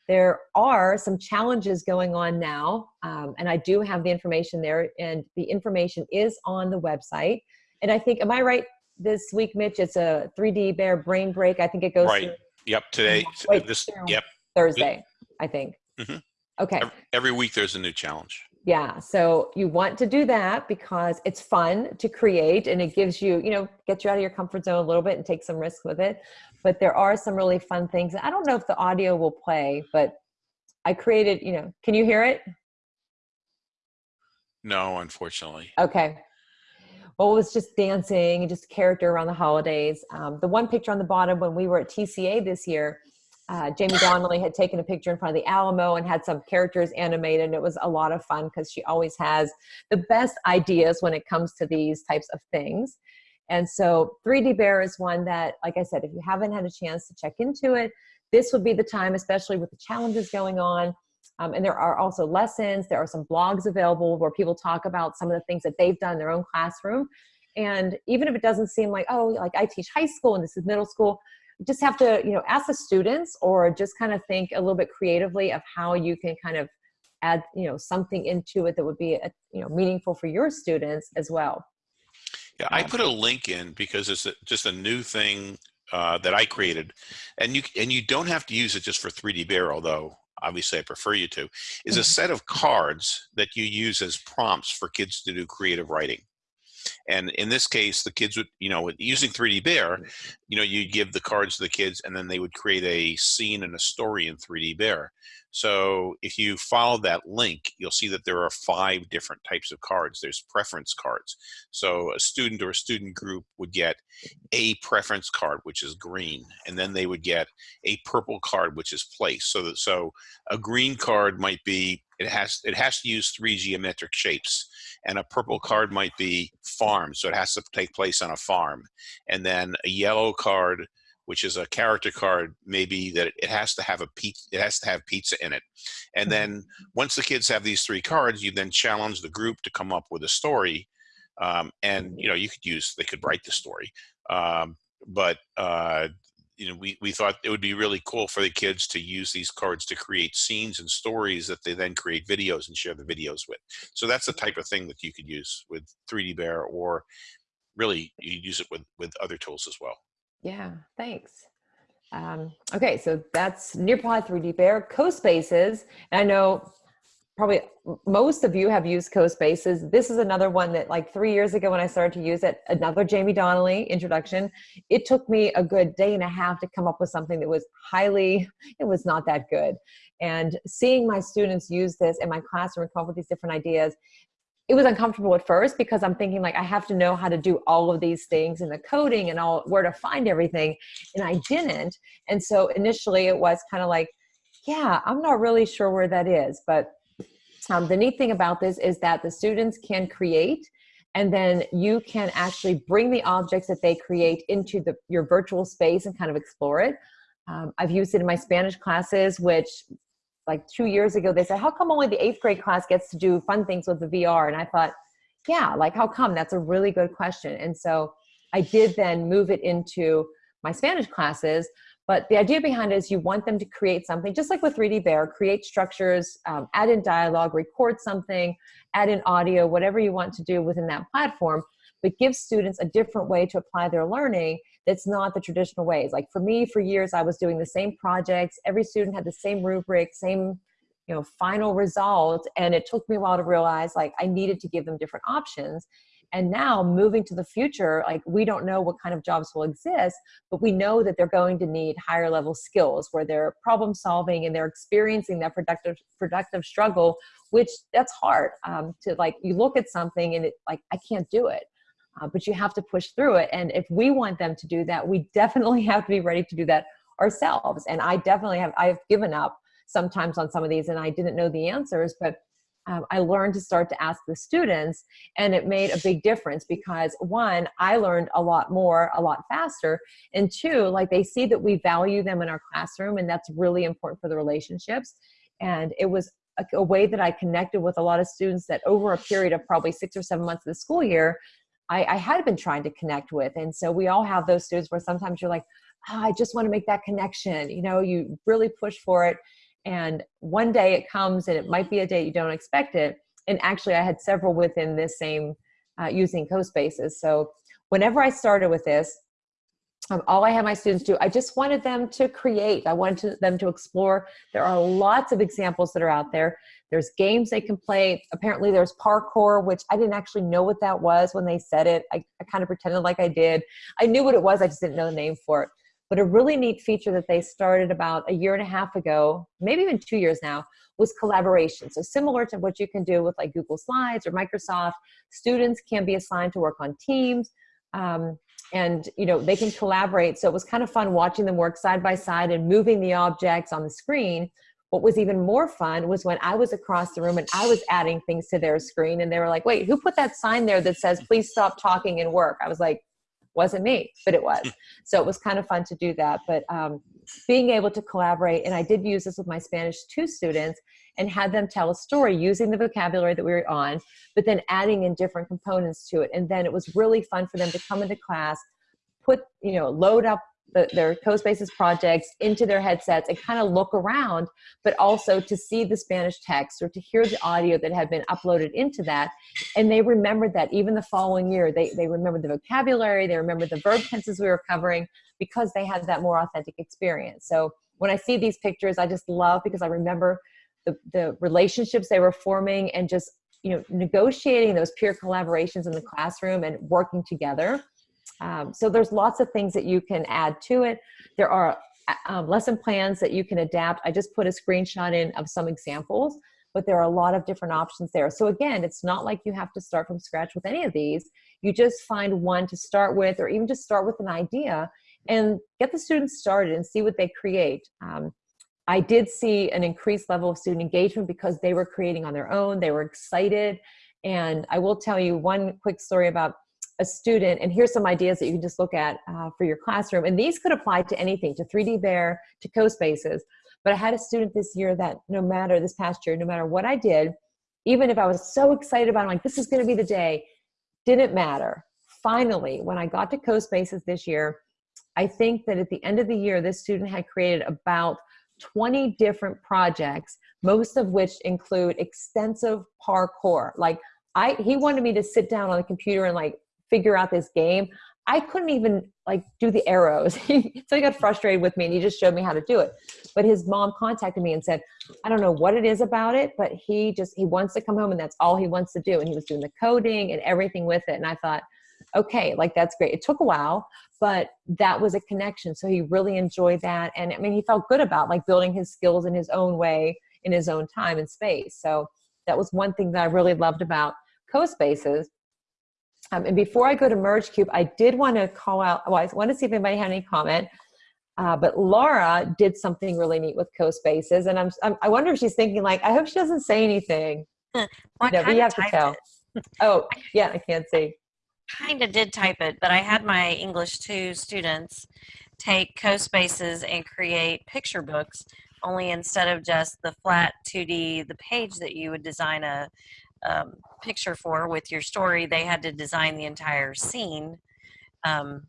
there are some challenges going on now um, and i do have the information there and the information is on the website and i think am i right this week mitch it's a 3d bear brain break i think it goes Right. through Yep. Today, Wait, this, yep. thursday i think Mhm. okay Every week there's a new challenge. Yeah, so you want to do that because it's fun to create and it gives you, you know, gets you out of your comfort zone a little bit and take some risk with it. But there are some really fun things. I don't know if the audio will play, but I created, you know, can you hear it? No, unfortunately. Okay. Well, it was just dancing and just character around the holidays. Um, the one picture on the bottom when we were at TCA this year, uh, Jaime Donally had taken a picture in front of the Alamo and had some characters animated. And it was a lot of fun because she always has the best ideas when it comes to these types of things. And so 3D Bear is one that, like I said, if you haven't had a chance to check into it, this would be the time, especially with the challenges going on. Um, and there are also lessons. There are some blogs available where people talk about some of the things that they've done in their own classroom. And even if it doesn't seem like, oh, like I teach high school and this is middle school, just have to, you know, ask the students or just kind of think a little bit creatively of how you can kind of add, you know, something into it that would be, a, you know, meaningful for your students as well. Yeah, I put a link in because it's a, just a new thing uh, that I created, and you and you don't have to use it just for 3D Bear, although obviously I prefer you to. Is a Mhm. set of cards that you use as prompts for kids to do creative writing. And in this case, the kids would, you know, using 3D Bear, mm-hmm. you know, you'd give the cards to the kids and then they would create a scene and a story in 3D Bear. So if you follow that link, you'll see that there are five different types of cards. There's preference cards. So a student or a student group would get a preference card, which is green, and then they would get a purple card, which is place. So that so a green card might be it has it has to use three geometric shapes, and a purple card might be farm, so it has to take place on a farm, and then a yellow card which is a character card, maybe that it has to have a pizza, it has to have pizza in it. And then once the kids have these three cards, you then challenge the group to come up with a story. Um, and you know, you could use, they could write the story. Um, but uh, you know, we, we thought it would be really cool for the kids to use these cards to create scenes and stories that they then create videos and share the videos with. So that's the type of thing that you could use with 3D Bear or really you use it with, with other tools as well. Yeah, thanks. Um, okay, so that's Nearpod 3D Bear, CoSpaces. And I know probably most of you have used CoSpaces. This is another one that like three years ago when I started to use it, another Jaime Donally introduction. It took me a good day and a half to come up with something that was highly, it was not that good. And seeing my students use this in my classroom and come up with these different ideas, it was uncomfortable at first because I'm thinking like I have to know how to do all of these things and the coding and all where to find everything and I didn't and so initially it was kind of like yeah I'm not really sure where that is but um, the neat thing about this is that the students can create and then you can actually bring the objects that they create into the your virtual space and kind of explore it um, I've used it in my Spanish classes which like two years ago, they said, how come only the eighth grade class gets to do fun things with the VR? And I thought, yeah, like how come? That's a really good question. And so I did then move it into my Spanish classes. But the idea behind it is you want them to create something, just like with 3D Bear, create structures, um, add in dialogue, record something, add in audio, whatever you want to do within that platform, but give students a different way to apply their learning that's not the traditional ways. Like for me, for years, I was doing the same projects. Every student had the same rubric, same you know, final result. And it took me a while to realize like I needed to give them different options. And now moving to the future, like we don't know what kind of jobs will exist, but we know that they're going to need higher level skills where they're problem solving and they're experiencing that productive productive struggle, which that's hard um, to like you look at something and it like I can't do it. Uh, but you have to push through it. And if we want them to do that, we definitely have to be ready to do that ourselves. And I definitely have, I've given up sometimes on some of these and I didn't know the answers, but um, I learned to start to ask the students and it made a big difference because one, I learned a lot more, a lot faster. And two, like they see that we value them in our classroom and that's really important for the relationships. And it was a, a way that I connected with a lot of students that over a period of probably six or seven months of the school year, I, I, had been trying to connect with. And so we all have those students where sometimes you're like, oh, I just want to make that connection. You know, you really push for it. And one day it comes and it might be a day you don't expect it. And actually I had several within this same uh, using CoSpaces. So whenever I started with this, um, all I had my students do, I just wanted them to create. I wanted to, them to explore. There are lots of examples that are out there. There's games they can play. Apparently, there's parkour, which I didn't actually know what that was when they said it. I, I kind of pretended like I did. I knew what it was, I just didn't know the name for it. But a really neat feature that they started about a year and a half ago, maybe even two years now, was collaboration. So similar to what you can do with like Google Slides or Microsoft, students can be assigned to work on teams. Um, and you know they can collaborate so it was kind of fun watching them work side by side and moving the objects on the screen what was even more fun was when i was across the room and i was adding things to their screen and they were like wait who put that sign there that says please stop talking and work i was like wasn't me but it was so it was kind of fun to do that but um, being able to collaborate and i did use this with my spanish 2 students and had them tell a story using the vocabulary that we were on, but then adding in different components to it. And then it was really fun for them to come into class, put, you know, load up the, their CoSpaces projects into their headsets and kind of look around, but also to see the Spanish text or to hear the audio that had been uploaded into that. And they remembered that even the following year, they, they remembered the vocabulary, they remembered the verb tenses we were covering because they had that more authentic experience. So when I see these pictures, I just love because I remember the, the relationships they were forming and just you know negotiating those peer collaborations in the classroom and working together um, so there's lots of things that you can add to it. There are um, lesson plans that you can adapt. I just put a screenshot in of some examples but there are a lot of different options there. So again it's not like you have to start from scratch with any of these. You just find one to start with or even just start with an idea and get the students started and see what they create. Um, I did see an increased level of student engagement because they were creating on their own. They were excited. And I will tell you one quick story about a student, and here's some ideas that you can just look at uh, for your classroom. And these could apply to anything, to 3D Bear, to CoSpaces. But I had a student this year that no matter, this past year, no matter what I did, even if I was so excited about it, I'm like, this is gonna be the day, didn't matter. Finally, when I got to CoSpaces this year, I think that at the end of the year, this student had created about 20 different projects, most of which include extensive parkour. Like I, he wanted me to sit down on the computer and like figure out this game. I couldn't even like do the arrows. so he got frustrated with me and he just showed me how to do it. But his mom contacted me and said, I don't know what it is about it, but he just, he wants to come home and that's all he wants to do. And he was doing the coding and everything with it. And I thought, okay, like that's great. It took a while, but that was a connection. So he really enjoyed that. And I mean, he felt good about like building his skills in his own way, in his own time and space. So that was one thing that I really loved about CoSpaces. Um, and before I go to MergeCube, I did want to call out, well, I want to see if anybody had any comment. Uh, but Laura did something really neat with CoSpaces. And I'm, I'm, i wonder if she's thinking like, I hope she doesn't say anything. well, no, but you have to tell. oh, yeah, I can't see kind of did type it, but I had my English 2 students take CoSpaces and create picture books, only instead of just the flat 2D, the page that you would design a um, picture for with your story, they had to design the entire scene. Um,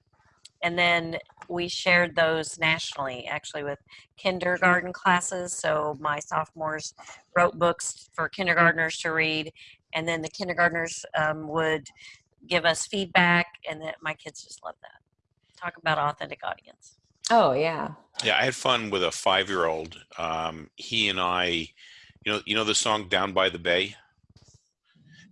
and then we shared those nationally, actually, with kindergarten classes. So my sophomores wrote books for kindergartners to read, and then the kindergartners um, would give us feedback, and that my kids just love that. Talk about authentic audience. Oh yeah. Yeah, I had fun with a five-year-old. Um, he and I, you know, you know the song "Down by the Bay."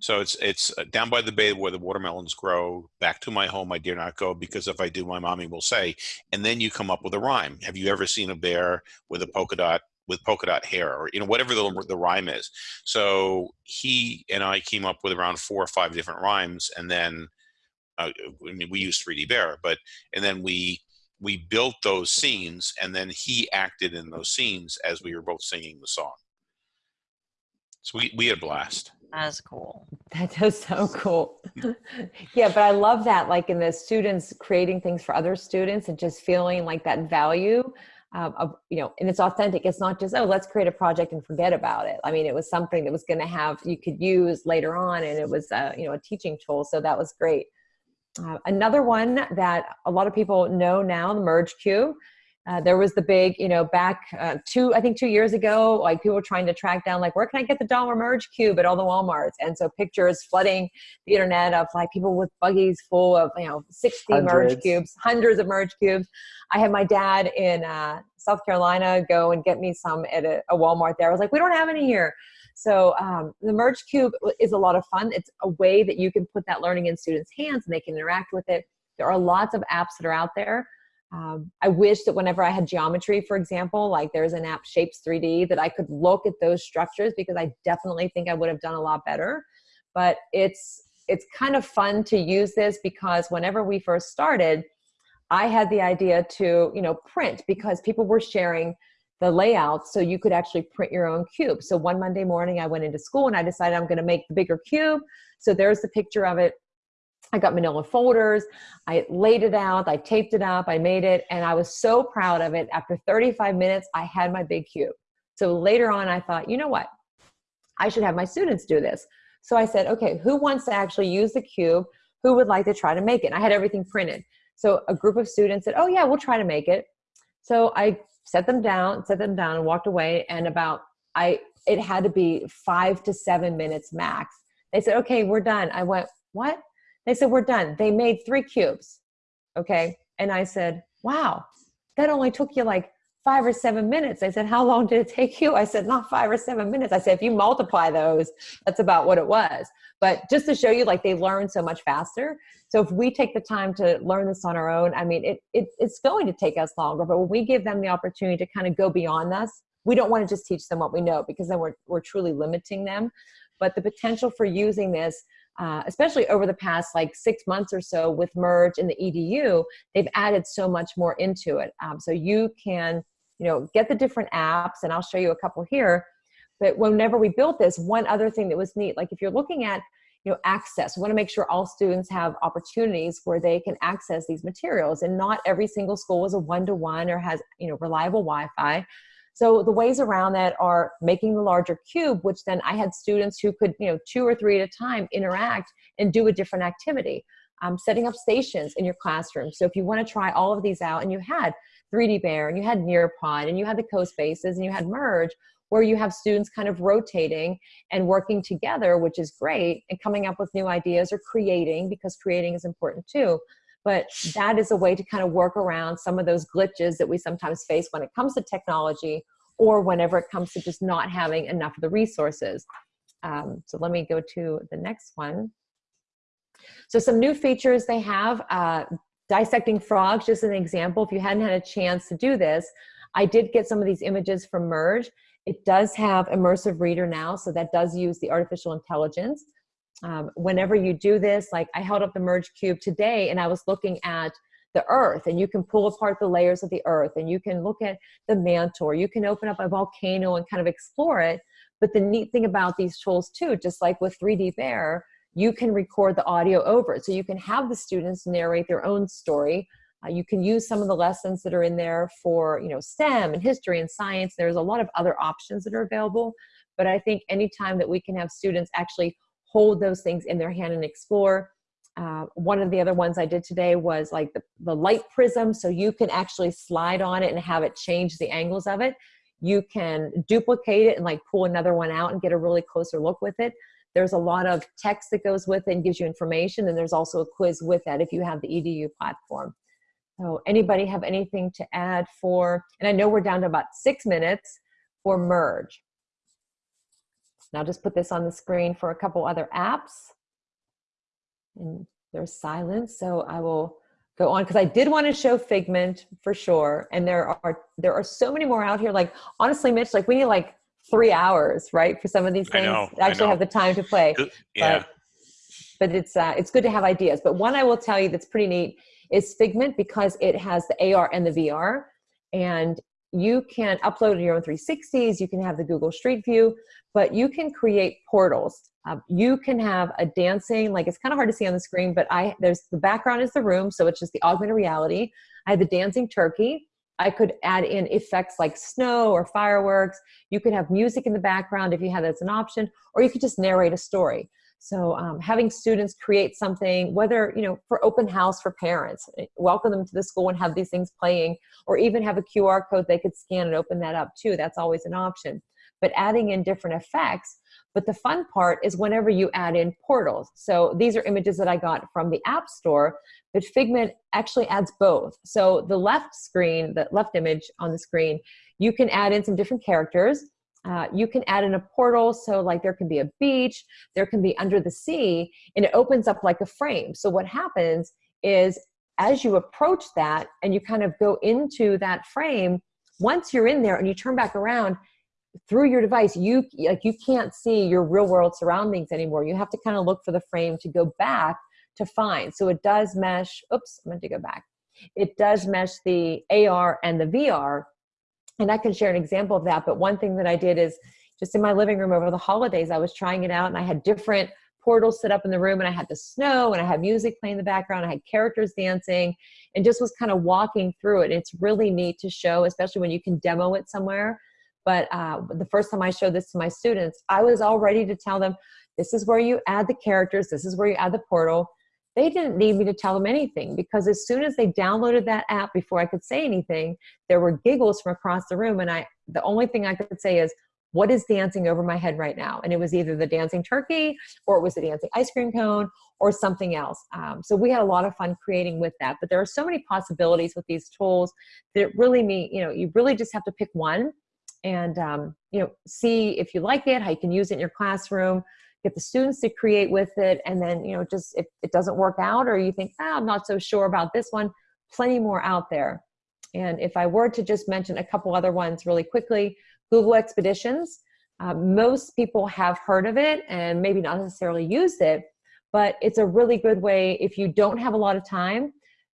So it's it's uh, down by the bay where the watermelons grow. Back to my home, I dare not go because if I do, my mommy will say. And then you come up with a rhyme. Have you ever seen a bear with a polka dot with polka dot hair or you know whatever the, the rhyme is so he and i came up with around four or five different rhymes and then uh, i mean we used 3d bear but and then we we built those scenes and then he acted in those scenes as we were both singing the song so we, we had a blast that's cool that is so cool yeah but i love that like in the students creating things for other students and just feeling like that value um, of, you know, and it's authentic. It's not just, oh, let's create a project and forget about it. I mean, it was something that was going to have, you could use later on and it was, uh, you know, a teaching tool. So that was great. Uh, another one that a lot of people know now, the MergeCube. Uh, there was the big, you know, back uh, two, I think two years ago, like people were trying to track down, like, where can I get the dollar merge cube at all the Walmarts? And so pictures flooding the internet of like people with buggies full of, you know, 60 merge cubes, hundreds of merge cubes. I had my dad in uh, South Carolina go and get me some at a, a Walmart there. I was like, we don't have any here. So um, the merge cube is a lot of fun. It's a way that you can put that learning in students' hands and they can interact with it. There are lots of apps that are out there. Um, I wish that whenever I had geometry, for example, like there's an app Shapes 3D that I could look at those structures because I definitely think I would have done a lot better. But it's it's kind of fun to use this because whenever we first started, I had the idea to you know print because people were sharing the layout so you could actually print your own cube. So one Monday morning I went into school and I decided I'm going to make the bigger cube. So there's the picture of it I got manila folders, I laid it out, I taped it up, I made it, and I was so proud of it. After 35 minutes, I had my big cube. So later on, I thought, you know what? I should have my students do this. So I said, okay, who wants to actually use the cube? Who would like to try to make it? And I had everything printed. So a group of students said, oh yeah, we'll try to make it. So I set them down, set them down and walked away. And about, I, it had to be five to seven minutes max. They said, okay, we're done. I went, what? They said, we're done. They made three cubes. Okay. And I said, wow, that only took you like five or seven minutes. I said, how long did it take you? I said, not five or seven minutes. I said, if you multiply those, that's about what it was. But just to show you, like they learn so much faster. So if we take the time to learn this on our own, I mean, it, it it's going to take us longer, but when we give them the opportunity to kind of go beyond us, we don't want to just teach them what we know because then we're, we're truly limiting them. But the potential for using this uh, especially over the past like six months or so with merge and the edu they've added so much more into it. Um, so you can you know get the different apps and i'll show you a couple here. But whenever we built this one other thing that was neat like if you're looking at you know access we want to make sure all students have opportunities where they can access these materials and not every single school is a one-to-one or has you know reliable wi-fi so the ways around that are making the larger cube, which then I had students who could, you know, two or three at a time interact and do a different activity. Um, setting up stations in your classroom. So if you want to try all of these out and you had 3D Bear and you had Nearpod and you had the CoSpaces and you had Merge, where you have students kind of rotating and working together, which is great, and coming up with new ideas or creating, because creating is important too. But that is a way to kind of work around some of those glitches that we sometimes face when it comes to technology or whenever it comes to just not having enough of the resources. Um, so let me go to the next one. So some new features they have, uh, dissecting frogs, just an example. If you hadn't had a chance to do this, I did get some of these images from Merge. It does have immersive reader now, so that does use the artificial intelligence. Um, whenever you do this, like I held up the Merge Cube today and I was looking at the earth and you can pull apart the layers of the earth and you can look at the mantle or you can open up a volcano and kind of explore it. But the neat thing about these tools too, just like with 3D Bear, you can record the audio over it. So you can have the students narrate their own story. Uh, you can use some of the lessons that are in there for you know STEM and history and science. There's a lot of other options that are available. But I think anytime that we can have students actually hold those things in their hand and explore. Uh, one of the other ones I did today was like the, the light prism. So you can actually slide on it and have it change the angles of it. You can duplicate it and like pull another one out and get a really closer look with it. There's a lot of text that goes with it and gives you information. And there's also a quiz with that if you have the EDU platform. So anybody have anything to add for, and I know we're down to about six minutes for merge. And I'll just put this on the screen for a couple other apps. And there's silence, so I will go on because I did want to show Figment for sure. And there are there are so many more out here. Like honestly, Mitch, like we need like three hours, right, for some of these things. I know, to actually I have the time to play. Yeah. But, but it's uh, it's good to have ideas. But one I will tell you that's pretty neat is Figment because it has the AR and the VR, and you can upload your own 360s. You can have the Google Street View, but you can create portals. Um, you can have a dancing, like it's kind of hard to see on the screen, but I there's the background is the room, so it's just the augmented reality. I had the dancing turkey. I could add in effects like snow or fireworks. You could have music in the background if you had that as an option, or you could just narrate a story. So um, having students create something, whether, you know, for open house for parents, eh, welcome them to the school and have these things playing, or even have a QR code they could scan and open that up too. That's always an option. But adding in different effects. But the fun part is whenever you add in portals. So these are images that I got from the App Store, but Figment actually adds both. So the left screen, the left image on the screen, you can add in some different characters uh, you can add in a portal so like there can be a beach there can be under the sea and it opens up like a frame so what happens is as you approach that and you kind of go into that frame once you're in there and you turn back around through your device you like you can't see your real world surroundings anymore you have to kind of look for the frame to go back to find so it does mesh oops i'm going to go back it does mesh the ar and the vr and I can share an example of that. But one thing that I did is just in my living room over the holidays, I was trying it out and I had different portals set up in the room and I had the snow and I had music playing in the background. I had characters dancing and just was kind of walking through it. It's really neat to show, especially when you can demo it somewhere. But uh, the first time I showed this to my students, I was all ready to tell them, this is where you add the characters, this is where you add the portal they didn't need me to tell them anything because as soon as they downloaded that app before I could say anything, there were giggles from across the room. And I, the only thing I could say is, what is dancing over my head right now? And it was either the dancing turkey or it was the dancing ice cream cone or something else. Um, so we had a lot of fun creating with that. But there are so many possibilities with these tools that really mean, you know, you really just have to pick one and, um, you know, see if you like it, how you can use it in your classroom get the students to create with it and then you know just if it doesn't work out or you think ah, i'm not so sure about this one plenty more out there. And if i were to just mention a couple other ones really quickly google expeditions. Uh, most people have heard of it and maybe not necessarily used it but it's a really good way if you don't have a lot of time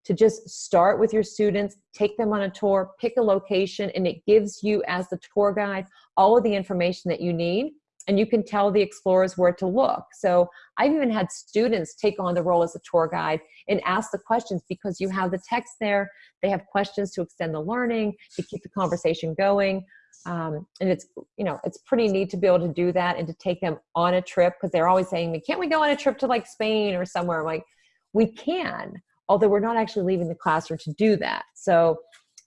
to just start with your students, take them on a tour, pick a location, and it gives you as the tour guide all of the information that you need and you can tell the explorers where to look. So I've even had students take on the role as a tour guide and ask the questions because you have the text there. They have questions to extend the learning, to keep the conversation going. Um, and it's, you know, it's pretty neat to be able to do that and to take them on a trip because they're always saying can't we go on a trip to like Spain or somewhere? I'm like, we can, although we're not actually leaving the classroom to do that. So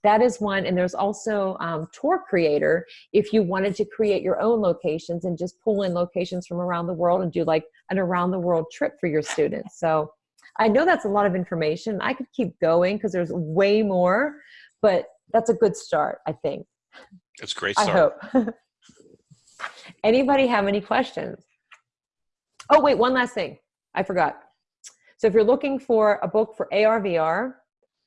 that is one and there's also um, tour creator if you wanted to create your own locations and just pull in locations from around the world and do like an around the world trip for your students. So i know that's a lot of information. I could keep going because there's way more but that's a good start i think. It's great start. i hope. Anybody have any questions? Oh wait one last thing. I forgot so if you're looking for a book for ar vr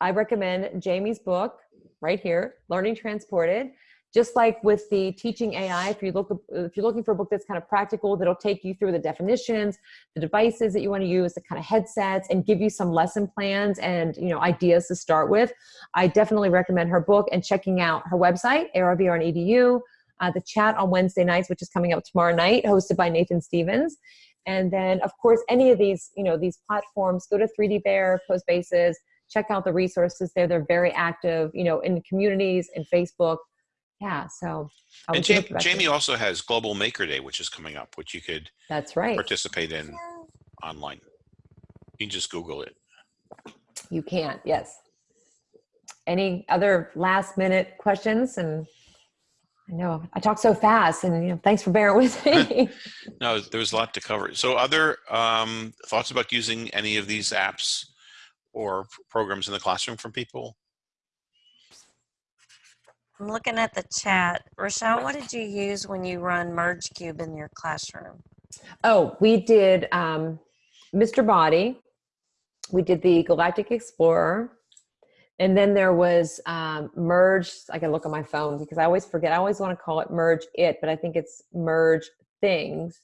I recommend Jaime's book, right here, Learning Transported. Just like with the teaching AI, if you look if you're looking for a book that's kind of practical, that'll take you through the definitions, the devices that you want to use, the kind of headsets, and give you some lesson plans and you know ideas to start with. I definitely recommend her book and checking out her website, ARVRinEDU, uh, the chat on Wednesday nights, which is coming up tomorrow night, hosted by Nathan Stevens. And then, of course, any of these, you know, these platforms, go to 3D Bear, CoSpaces, check out the resources there. They're very active, you know, in communities and Facebook. Yeah, so. And Jaime, Jaime also has Global Maker Day, which is coming up, which you could That's right. participate in online. You can just Google it. You can, yes. Any other last minute questions? And I know I talk so fast and you know, thanks for bearing with me. no, there's a lot to cover. So other um, thoughts about using any of these apps or programs in the classroom from people? I'm looking at the chat. Rochelle, what did you use when you run MergeCube in your classroom? Oh, we did um, Mr. Body. We did the Galactic Explorer. And then there was um, Merge. I can look on my phone because I always forget. I always want to call it Merge It, but I think it's Merge Things.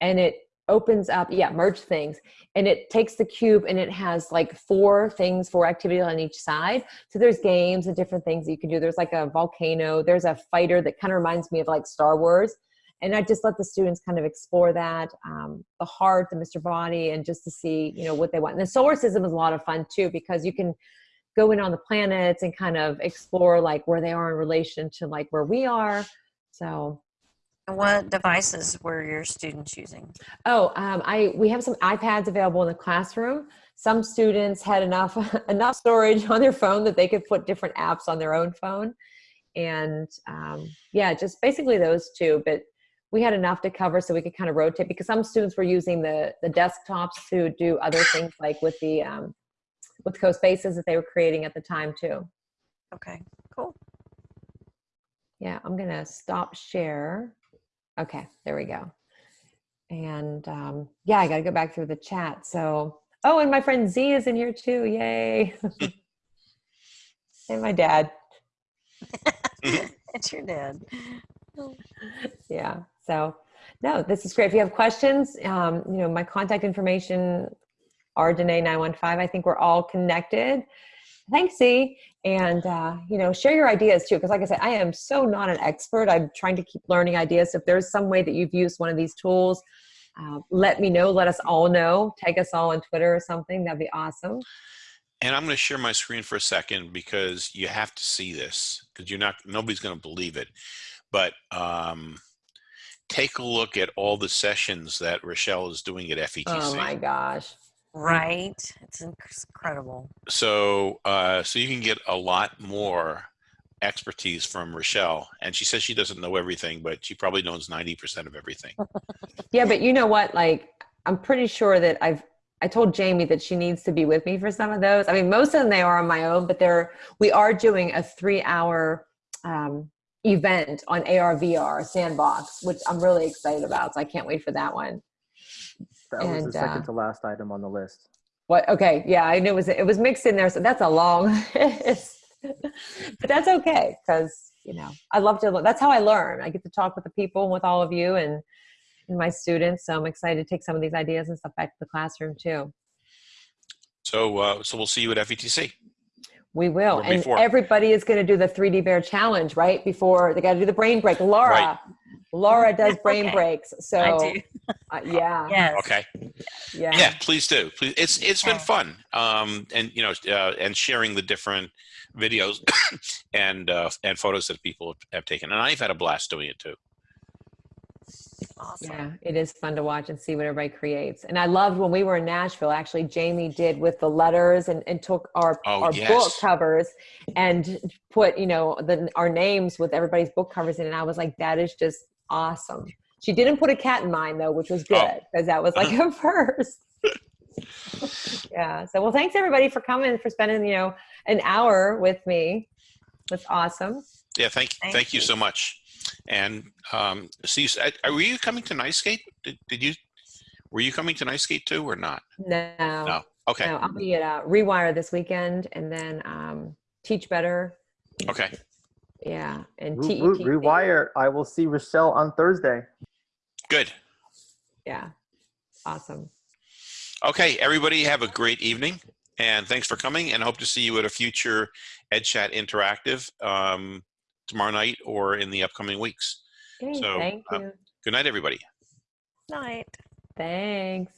And it opens up, yeah, merge things. And it takes the cube and it has like four things, four activities on each side. So there's games and different things that you can do. There's like a volcano, there's a fighter that kind of reminds me of like Star Wars. And I just let the students kind of explore that, um, the heart, the Mr. Body, and just to see, you know, what they want. And the solar system is a lot of fun too, because you can go in on the planets and kind of explore like where they are in relation to like where we are. So what devices were your students using? Oh, um, I we have some iPads available in the classroom. Some students had enough enough storage on their phone that they could put different apps on their own phone, and um, yeah, just basically those two. But we had enough to cover so we could kind of rotate because some students were using the the desktops to do other things like with the um, with CoSpaces that they were creating at the time too. Okay, cool. Yeah, I'm gonna stop share. Okay, there we go. And um, yeah, I gotta go back through the chat. So, oh, and my friend Z is in here too. Yay! and my dad. It's your dad. Yeah. So, no, this is great. If you have questions, um, you know, my contact information are Danae 915. I think we're all connected. Thanks, Z. And, uh, you know, share your ideas too. Because, like I said, I am so not an expert. I'm trying to keep learning ideas. So if there's some way that you've used one of these tools, uh, let me know. Let us all know. Tag us all on Twitter or something. That'd be awesome. And I'm going to share my screen for a second because you have to see this because you're not, nobody's going to believe it. But um, take a look at all the sessions that Rachelle is doing at FETC. Oh my gosh. Right. It's incredible. So, uh, so you can get a lot more expertise from Rachelle. And she says she doesn't know everything, but she probably knows 90% of everything. Yeah, but you know what? Like, I'm pretty sure that I've I told Jaime that she needs to be with me for some of those. I mean, most of them they are on my own, but they're we are doing a three hour um, event on ARVR sandbox, which I'm really excited about. So I can't wait for that one. That was the second uh, to last item on the list. What? Okay, yeah, I knew it was it was mixed in there, so that's a long list. but that's okay because you know I love to. That's how I learn. I get to talk with the people and with all of you and, and my students. So I'm excited to take some of these ideas and stuff back to the classroom too. So, uh, so we'll see you at FETC. We will. And before. everybody is going to do the 3D Bear Challenge, right? Before they got to do the brain break. Laura, Right. Laura does brain Okay. breaks. So, I do. Uh, yeah, Yes. Okay. yeah. Yeah, please do. Please, it's it's been fun. Um, and you know, uh, and sharing the different videos and uh, and photos that people have taken, and I've had a blast doing it too. Awesome. Yeah, it is fun to watch and see what everybody creates. And I loved when we were in Nashville, actually, Jaime did with the letters and, and took our, Oh, our book covers and put, you know, the, our names with everybody's book covers in. And I was like, that is just awesome. She didn't put a cat in mine though, which was Oh. good because that was like a first. yeah. So, well, thanks everybody for coming, for spending, you know, an hour with me. That's awesome. Yeah, thank Thank thank you you. so much. And um, see, you s- uh, were you coming to NYSCATE? Did, did you? Were you coming to NYSCATE too, or not? No. No. Okay. No, I'll be at uh, Rewire this weekend and then um, Teach Better. Okay. Yeah. And Re- TET. re- Rewire, I will see Rachelle on Thursday. Good. Yeah. Awesome. Okay, everybody have a great evening, and thanks for coming. And hope to see you at a future EdChat Interactive um, tomorrow night or in the upcoming weeks. Okay, So, thank um, you. Good night, everybody. Night. Thanks.